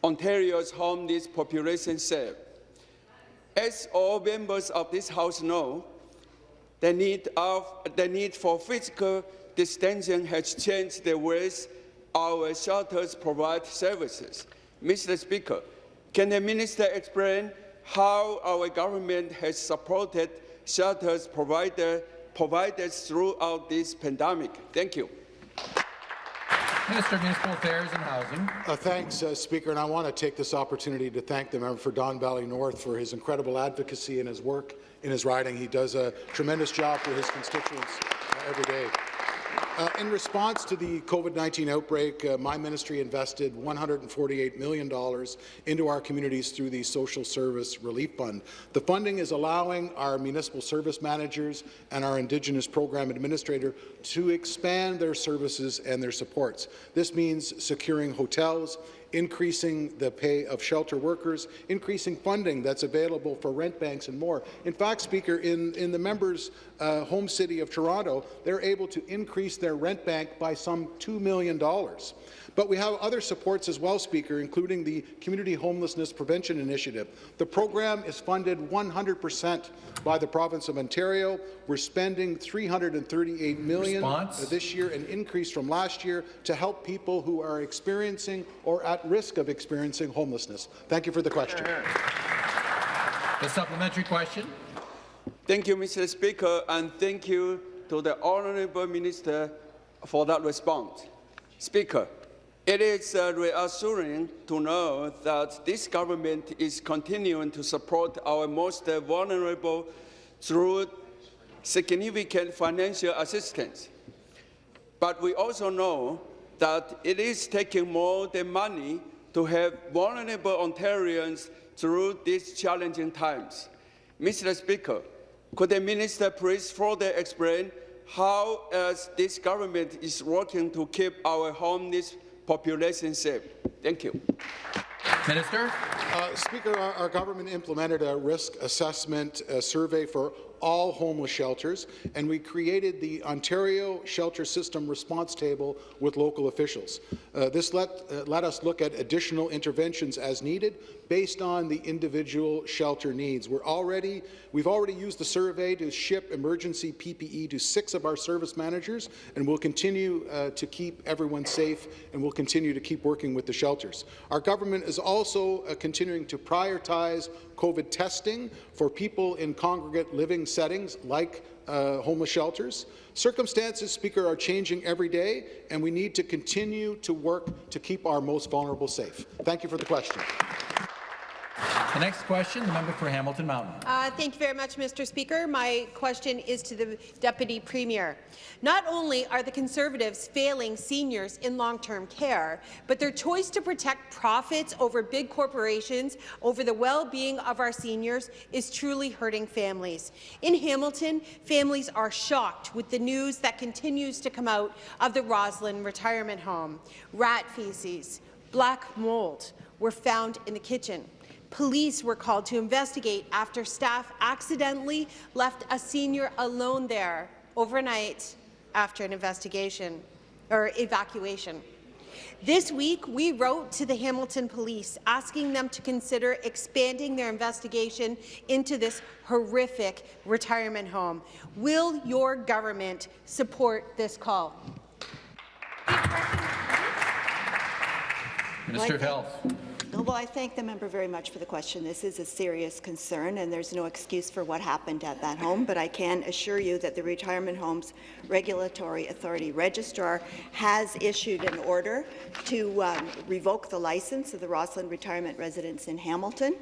Ontario's homeless population safe. As all members of this House know, the need, of, the need for physical distancing has changed the ways our shelters provide services. Mr. Speaker, can the minister explain how our government has supported shelters provider, providers throughout this pandemic? Thank you. Minister of Municipal Affairs and Housing. Uh, thanks, uh, Speaker, and I want to take this opportunity to thank the member for Don Valley North for his incredible advocacy and his work in his riding. He does a tremendous job for his constituents uh, every day. Uh, in response to the COVID-19 outbreak, uh, my ministry invested $148 million into our communities through the Social Service Relief Fund. The funding is allowing our municipal service managers and our Indigenous program administrator to expand their services and their supports. This means securing hotels, increasing the pay of shelter workers, increasing funding that's available for rent banks and more. In fact, Speaker, in, in the members' uh, home city of Toronto, they're able to increase their rent bank by some $2 million. But we have other supports as well, Speaker, including the Community Homelessness Prevention Initiative. The program is funded 100% by the province of Ontario. We're spending 338 million Response? this year, an increase from last year, to help people who are experiencing or at risk of experiencing homelessness. Thank you for the question. The supplementary question. Thank you, Mr. Speaker, and thank you to the Honourable Minister for that response. Speaker, it is uh, reassuring to know that this government is continuing to support our most vulnerable through significant financial assistance. But we also know that it is taking more than money to help vulnerable Ontarians through these challenging times. Mr. Speaker, could the minister please further explain how this government is working to keep our homeless population safe? Thank you. Minister. Uh, Speaker, our, our, government implemented a risk assessment uh, survey for all homeless shelters, and we created the Ontario Shelter System Response Table with local officials. Uh, this let, uh, let us look at additional interventions as needed based on the individual shelter needs. We're already, we've already used the survey to ship emergency PPE to six of our service managers, and we'll continue uh, to keep everyone safe, and we'll continue to keep working with the shelters. Our government is also uh, continuing to prioritize COVID testing for people in congregate living settings like uh, homeless shelters. Circumstances, Speaker, are changing every day, and we need to continue to work to keep our most vulnerable safe. Thank you for the question. The next question, the member for Hamilton Mountain. Uh, thank you very much, Mr. Speaker. My question is to the Deputy Premier. Not only are the Conservatives failing seniors in long-term care, but their choice to protect profits over big corporations, over the well-being of our seniors, is truly hurting families. In Hamilton, families are shocked with the news that continues to come out of the Rosslyn retirement home. Rat feces, black mold were found in the kitchen. Police were called to investigate after staff accidentally left a senior alone there overnight after an investigation or evacuation. This week, we wrote to the Hamilton Police asking them to consider expanding their investigation into this horrific retirement home. Will your government support this call? Minister of Health. Well, I thank the member very much for the question. This is a serious concern, and there's no excuse for what happened at that home, but I can assure you that the Retirement Homes Regulatory Authority Registrar has issued an order to um, revoke the license of the Rosslyn Retirement Residence in Hamilton,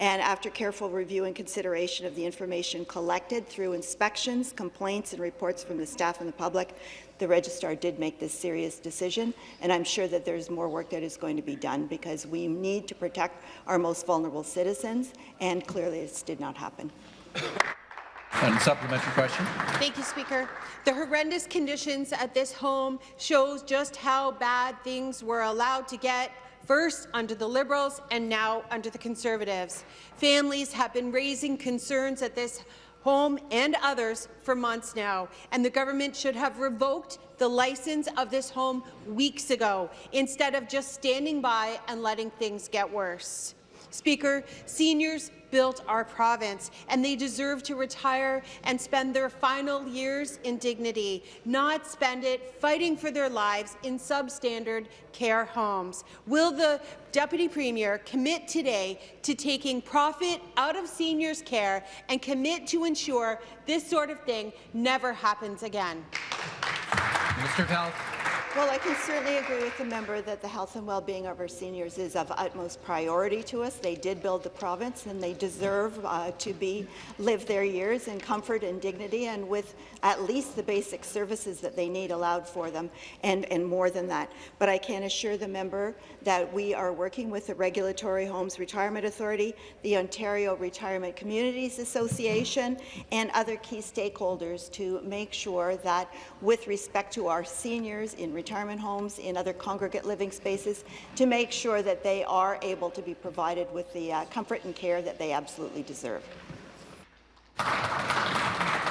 and after careful review and consideration of the information collected through inspections, complaints, and reports from the staff and the public, the registrar did make this serious decision, and I'm sure that there's more work that is going to be done because we need to protect our most vulnerable citizens, and clearly this did not happen. And supplementary question. Thank you, Speaker. The horrendous conditions at this home shows just how bad things were allowed to get first under the Liberals and now under the Conservatives. Families have been raising concerns at this home and others for months now, and the government should have revoked the license of this home weeks ago, instead of just standing by and letting things get worse. Speaker, seniors built our province, and they deserve to retire and spend their final years in dignity, not spend it fighting for their lives in substandard care homes. Will the Deputy Premier commit today to taking profit out of seniors' care and commit to ensure this sort of thing never happens again? Of Health. Well, I can certainly agree with the member that the health and well-being of our seniors is of utmost priority to us. They did build the province, and they deserve uh, to be live their years in comfort and dignity, and with at least the basic services that they need allowed for them, and, and more than that. But I can assure the member that we are working with the Regulatory Homes Retirement Authority, the Ontario Retirement Communities Association, and other key stakeholders to make sure that, with respect to our seniors in retirement homes, in other congregate living spaces, to make sure that they are able to be provided with the uh, comfort and care that they absolutely deserve.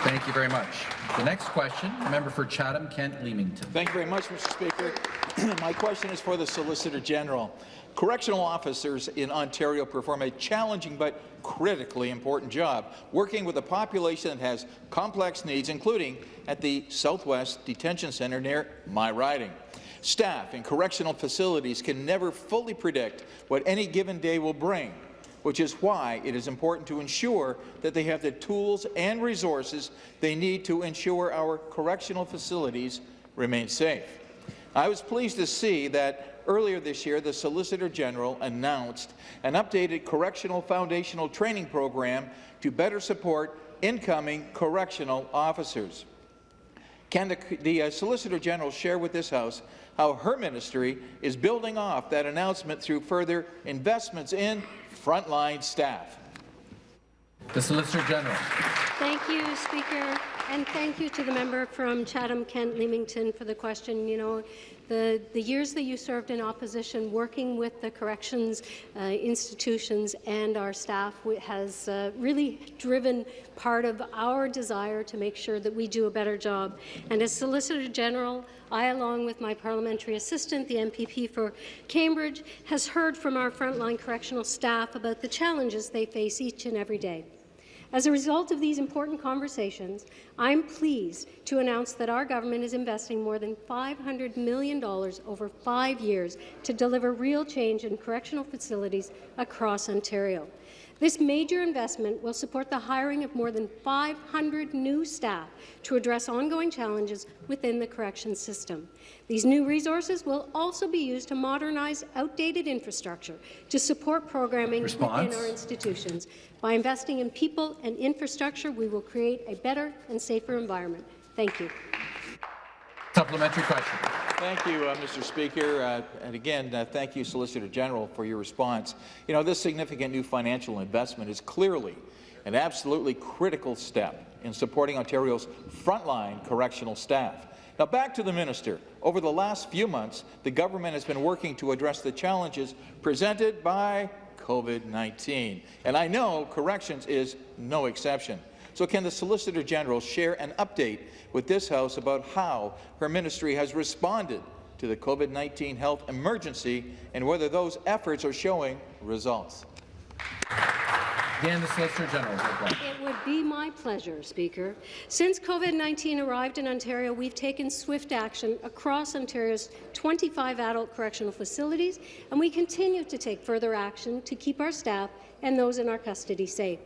Thank you very much. The next question, member for Chatham-Kent Leamington. Thank you very much, Mr. Speaker. My question is for the Solicitor General. Correctional officers in Ontario perform a challenging but critically important job, working with a population that has complex needs, including at the Southwest Detention Centre near my riding. Staff in correctional facilities can never fully predict what any given day will bring, which is why it is important to ensure that they have the tools and resources they need to ensure our correctional facilities remain safe. I was pleased to see that earlier this year the Solicitor General announced an updated correctional foundational training program to better support incoming correctional officers. Can the, the uh, Solicitor General share with this House how her ministry is building off that announcement through further investments in frontline staff? The Solicitor General. Thank you, Speaker, and thank you to the member from Chatham-Kent Leamington for the question. You know, the, the years that you served in opposition, working with the corrections uh, institutions and our staff has uh, really driven part of our desire to make sure that we do a better job. And as Solicitor General, I, along with my parliamentary assistant, the MPP for Cambridge, has heard from our frontline correctional staff about the challenges they face each and every day. As a result of these important conversations, I'm pleased to announce that our government is investing more than $500 million over five years to deliver real change in correctional facilities across Ontario. This major investment will support the hiring of more than 500 new staff to address ongoing challenges within the corrections system. These new resources will also be used to modernize outdated infrastructure to support programming Response. within our institutions. By investing in people and infrastructure, we will create a better and safer environment. Thank you. Supplementary question. Thank you, uh, Mr. Speaker. Uh, and again, uh, thank you, Solicitor General, for your response. You know, this significant new financial investment is clearly an absolutely critical step in supporting Ontario's frontline correctional staff. Now, back to the minister. Over the last few months, the government has been working to address the challenges presented by COVID-19. And I know corrections is no exception. So can the Solicitor General share an update with this House about how her ministry has responded to the COVID-19 health emergency and whether those efforts are showing results? Again, the Solicitor General. It would be pleasure, Speaker. Since COVID-19 arrived in Ontario, we've taken swift action across Ontario's 25 adult correctional facilities, and we continue to take further action to keep our staff and those in our custody safe.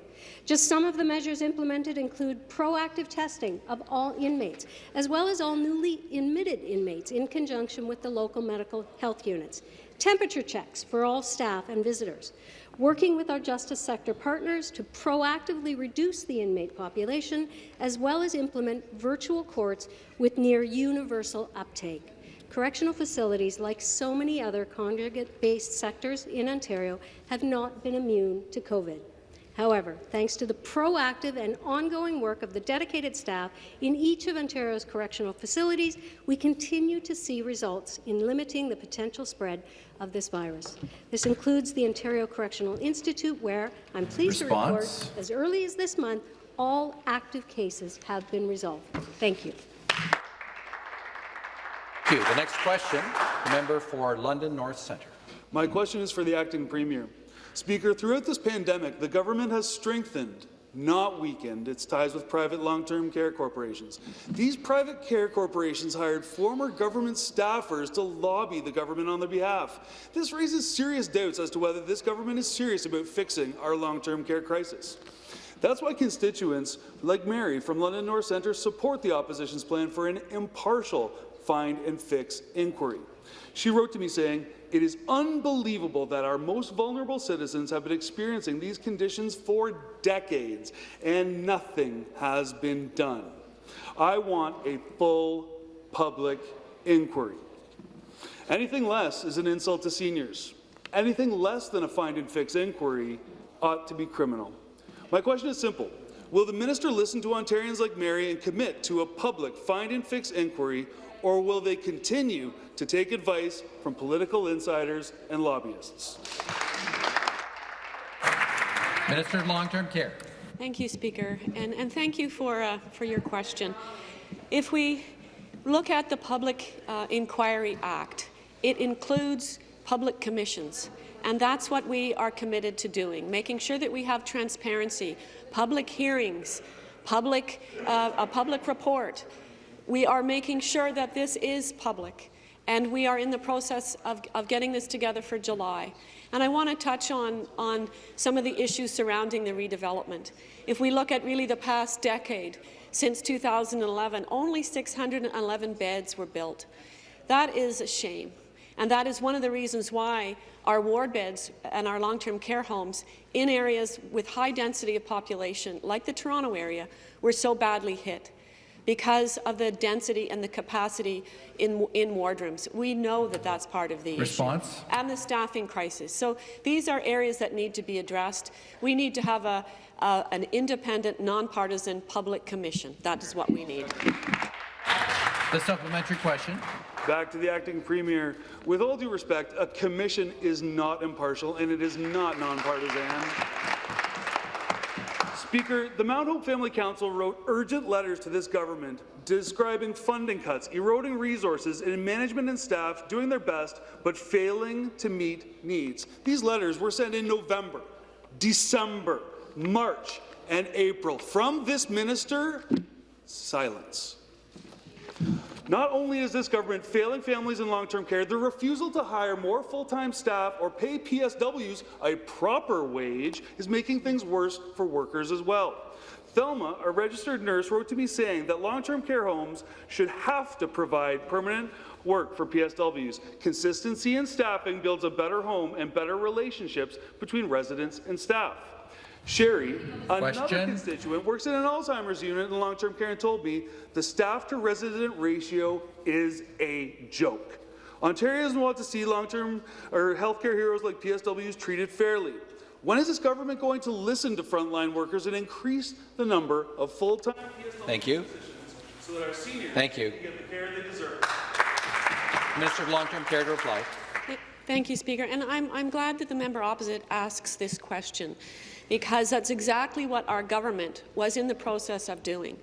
Just some of the measures implemented include proactive testing of all inmates, as well as all newly admitted inmates in conjunction with the local medical health units, temperature checks for all staff and visitors, working with our justice sector partners to proactively reduce the inmate population, as well as implement virtual courts with near universal uptake. Correctional facilities, like so many other congregate-based sectors in Ontario, have not been immune to COVID. However, thanks to the proactive and ongoing work of the dedicated staff in each of Ontario's correctional facilities, we continue to see results in limiting the potential spread of this virus. This includes the Ontario Correctional Institute, where I'm pleased Response. to report, as early as this month, all active cases have been resolved. Thank you. Thank you. The next question, the member for London North Centre. My question is for the acting premier. Speaker, throughout this pandemic, the government has strengthened, not weakened, its ties with private long-term care corporations. These private care corporations hired former government staffers to lobby the government on their behalf. This raises serious doubts as to whether this government is serious about fixing our long-term care crisis. That's why constituents like Mary from London North Centre support the opposition's plan for an impartial find and fix inquiry. She wrote to me saying, it is unbelievable that our most vulnerable citizens have been experiencing these conditions for decades, and nothing has been done. I want a full public inquiry. Anything less is an insult to seniors. Anything less than a find and fix inquiry ought to be criminal. My question is simple. Will the minister listen to Ontarians like Mary and commit to a public find and fix inquiry, or will they continue to take advice from political insiders and lobbyists? Minister of Long-Term Care. Thank you, Speaker, and, and thank you for, uh, for your question. If we look at the Public uh, Inquiry Act, it includes public commissions, and that's what we are committed to doing, making sure that we have transparency, public hearings, public, uh, a public report. We are making sure that this is public, and we are in the process of, of getting this together for July. And I want to touch on, on some of the issues surrounding the redevelopment. If we look at really the past decade, since 2011, only 611 beds were built. That is a shame. And that is one of the reasons why our ward beds and our long-term care homes in areas with high density of population, like the Toronto area, were so badly hit because of the density and the capacity in, in wardrooms. We know that that's part of the Response? issue. And the staffing crisis. So these are areas that need to be addressed. We need to have a, a, an independent, nonpartisan public commission. That is what we need. The supplementary question. Back to the acting premier. With all due respect, a commission is not impartial and it is not nonpartisan. Speaker, the Mount Hope Family Council wrote urgent letters to this government describing funding cuts, eroding resources, and management and staff doing their best but failing to meet needs. These letters were sent in November, December, March, and April. From this minister, silence. Not only is this government failing families in long-term care, the refusal to hire more full-time staff or pay PSWs a proper wage is making things worse for workers as well. Thelma, a registered nurse, wrote to me saying that long-term care homes should have to provide permanent work for PSWs. Consistency in staffing builds a better home and better relationships between residents and staff. Sherry, another Question. constituent, works in an Alzheimer's unit in long-term care and told me the staff-to-resident ratio is a joke. Ontarians want to see long-term or healthcare heroes like PSWs treated fairly. When is this government going to listen to frontline workers and increase the number of full-time PSW Thank you. positions so that our seniors Thank you. can get the care they deserve? Minister of Long-Term Care to reply. Thank you, Speaker. And I'm, I'm glad that the member opposite asks this question, because that's exactly what our government was in the process of doing.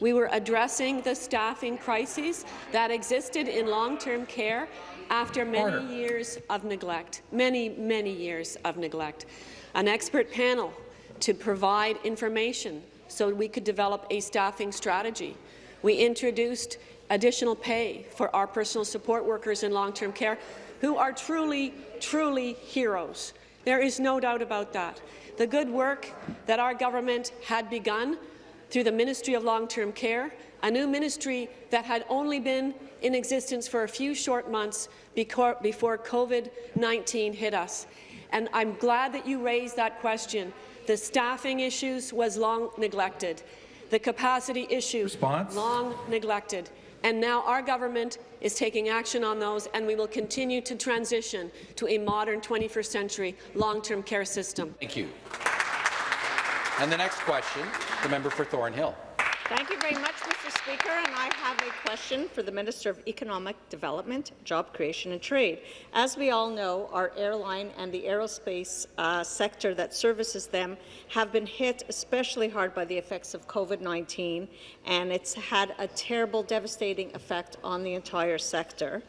We were addressing the staffing crises that existed in long-term care after many Order. years of neglect, many, many years of neglect. An expert panel to provide information so we could develop a staffing strategy. We introduced additional pay for our personal support workers in long-term care who are truly, truly heroes. There is no doubt about that. The good work that our government had begun through the Ministry of Long-Term Care, a new ministry that had only been in existence for a few short months before, before COVID-19 hit us. And I'm glad that you raised that question. The staffing issues was long neglected. The capacity issue, Response? long neglected. And now our government is taking action on those, and we will continue to transition to a modern 21st century long-term care system. Thank you. And the next question, the member for Thornhill. Thank you very much, Mr. Speaker, and I have a question for the Minister of Economic Development, Job Creation and Trade. As we all know, our airline and the aerospace uh, sector that services them have been hit especially hard by the effects of COVID-19, and it's had a terrible, devastating effect on the entire sector.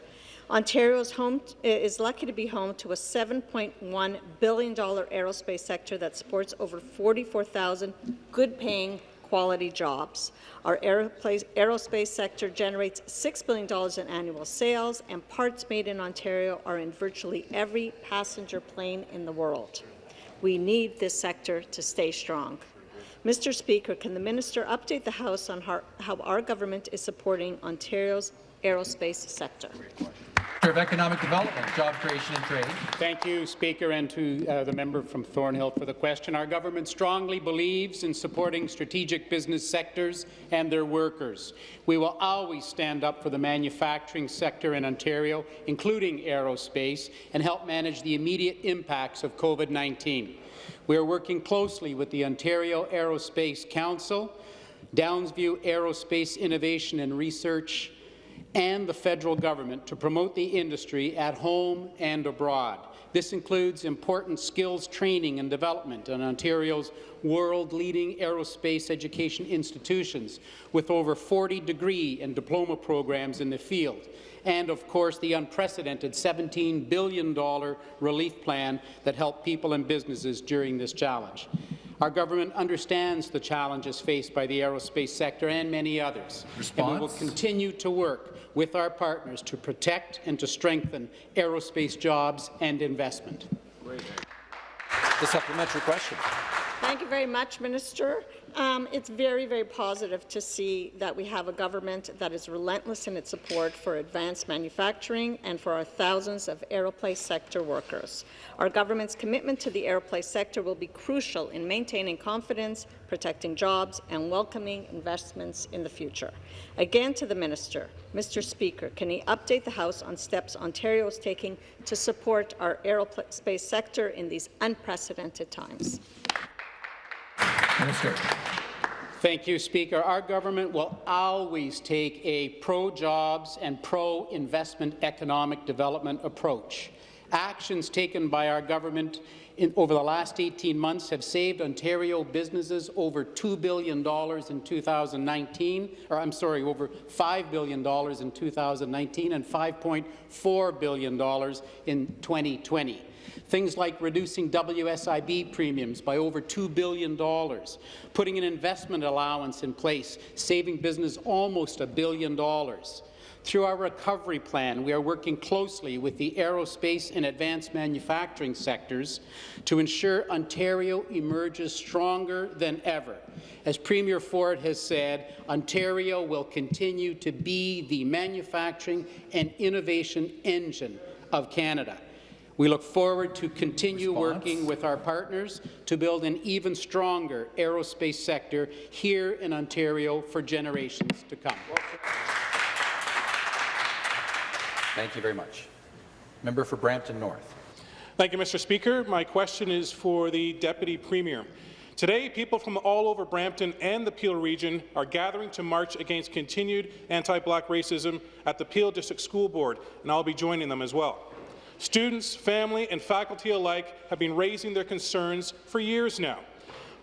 Ontario's home is lucky to be home to a $7.1 billion aerospace sector that supports over 44,000 good-paying quality jobs. Our aerospace, sector generates $6 billion in annual sales, and parts made in Ontario are in virtually every passenger plane in the world. We need this sector to stay strong. Mr. Speaker, can the minister update the House on how our government is supporting Ontario's aerospace sector? Of Economic Development, Job Creation and Trade. Thank you, Speaker, and to uh, the member from Thornhill for the question. Our government strongly believes in supporting strategic business sectors and their workers. We will always stand up for the manufacturing sector in Ontario, including aerospace, and help manage the immediate impacts of COVID-19. We are working closely with the Ontario Aerospace Council, Downsview Aerospace Innovation and Research, and the federal government to promote the industry at home and abroad. This includes important skills training and development in Ontario's world-leading aerospace education institutions, with over 40 degree and diploma programs in the field, and of course the unprecedented $17 billion relief plan that helped people and businesses during this challenge. Our government understands the challenges faced by the aerospace sector and many others, and we will continue to work with our partners to protect and to strengthen aerospace jobs and investment. The supplementary question. Thank you very much, Minister. Um, it's very, very positive to see that we have a government that is relentless in its support for advanced manufacturing and for our thousands of aerospace sector workers. Our government's commitment to the aerospace sector will be crucial in maintaining confidence, protecting jobs, and welcoming investments in the future. Again to the Minister, Mr. Speaker, can he update the House on steps Ontario is taking to support our aerospace sector in these unprecedented times? Minister. Thank you, Speaker. Our government will always take a pro-jobs and pro-investment economic development approach. Actions taken by our government in, over the last 18 months have saved Ontario businesses over $2 billion in 2019, or I'm sorry, over $5 billion in 2019 and $5.4 billion in 2020. Things like reducing WSIB premiums by over $2 billion, putting an investment allowance in place, saving business almost a billion dollars. Through our recovery plan, we are working closely with the aerospace and advanced manufacturing sectors to ensure Ontario emerges stronger than ever. As Premier Ford has said, Ontario will continue to be the manufacturing and innovation engine of Canada. We look forward to continue Response. working with our partners to build an even stronger aerospace sector here in Ontario for generations to come. Thank you very much. Member for Brampton North. Thank you, Mr. Speaker. My question is for the Deputy Premier. Today, people from all over Brampton and the Peel region are gathering to march against continued anti-black racism at the Peel District School Board, and I'll be joining them as well. Students, family, and faculty alike have been raising their concerns for years now.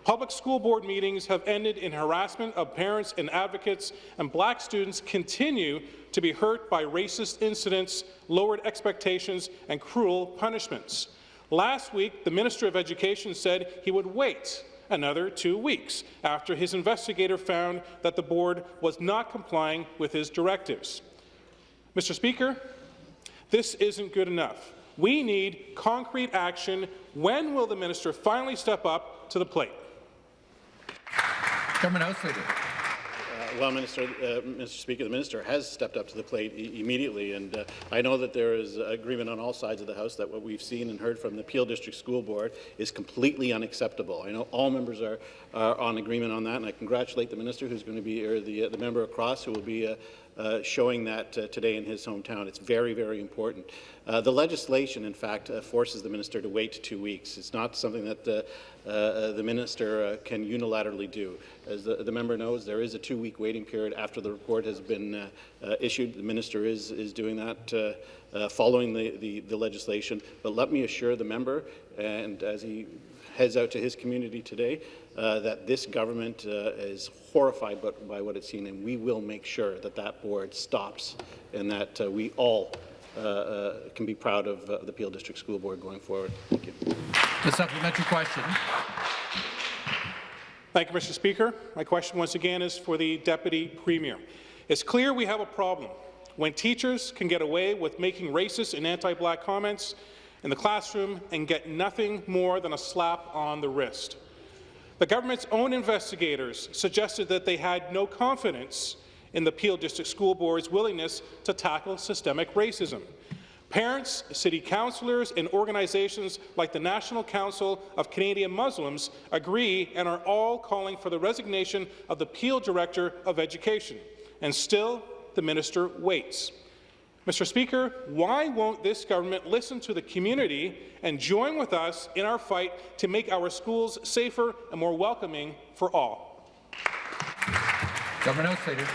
Public school board meetings have ended in harassment of parents and advocates, and black students continue to be hurt by racist incidents, lowered expectations, and cruel punishments. Last week, the Minister of Education said he would wait another two weeks after his investigator found that the board was not complying with his directives. Mr. Speaker, this isn't good enough. We need concrete action. When will the minister finally step up to the plate? Government House Leader. Uh, Well, Minister, uh, Mr. Speaker, the minister has stepped up to the plate i- immediately, and uh, I know that there is agreement on all sides of the House that what we've seen and heard from the Peel District School Board is completely unacceptable. I know all members are, are on agreement on that, and I congratulate the minister who's going to be, or the, uh, the member across who will be uh, showing that uh, today in his hometown. It's very, very important. Uh, the legislation, in fact, uh, forces the minister to wait two weeks. It's not something that uh, uh, the minister uh, can unilaterally do. As the, the member knows, there is a two-week waiting period after the report has been uh, uh, issued. The minister is, is doing that uh, uh, following the, the, the legislation. But let me assure the member, and as he heads out to his community today, uh, that this government uh, is horrified by, by what it's seen, and we will make sure that that board stops and that uh, we all uh, uh, can be proud of uh, the Peel District School Board going forward. Thank you. The supplementary question. Thank you, Mr. Speaker. My question once again is for the Deputy Premier. It's clear we have a problem when teachers can get away with making racist and anti-black comments in the classroom and get nothing more than a slap on the wrist. The government's own investigators suggested that they had no confidence in the Peel District School Board's willingness to tackle systemic racism. Parents, city councillors, and organizations like the National Council of Canadian Muslims agree and are all calling for the resignation of the Peel Director of Education. And still, the minister waits. Mr. Speaker, why won't this government listen to the community and join with us in our fight to make our schools safer and more welcoming for all? Government House Leader.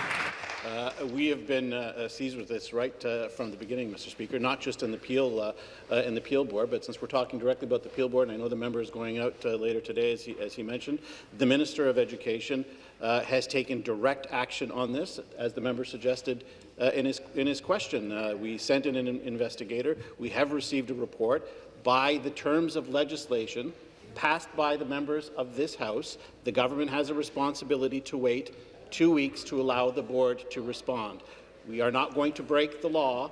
Uh, we have been uh, uh, seized with this right uh, from the beginning, Mr. Speaker, not just in the Peel uh, uh, in the Peel Board, but since we're talking directly about the Peel Board, and I know the member is going out uh, later today, as he, as he mentioned, the Minister of Education uh, has taken direct action on this, as the member suggested uh, in his in his question. Uh, we sent in an investigator. We have received a report by the terms of legislation passed by the members of this House. The government has a responsibility to wait two weeks to allow the board to respond. We are not going to break the law.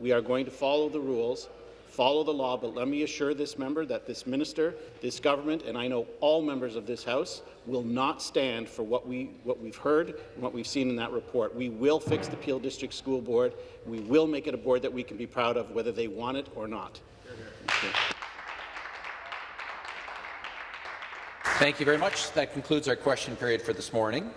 We are going to follow the rules, follow the law, but let me assure this member that this minister, this government, and I know all members of this House will not stand for what, we, what we've heard and what we've seen in that report. We will fix the Peel District School Board. We will make it a board that we can be proud of, whether they want it or not. Thank you. Very much. That concludes our question period for this morning.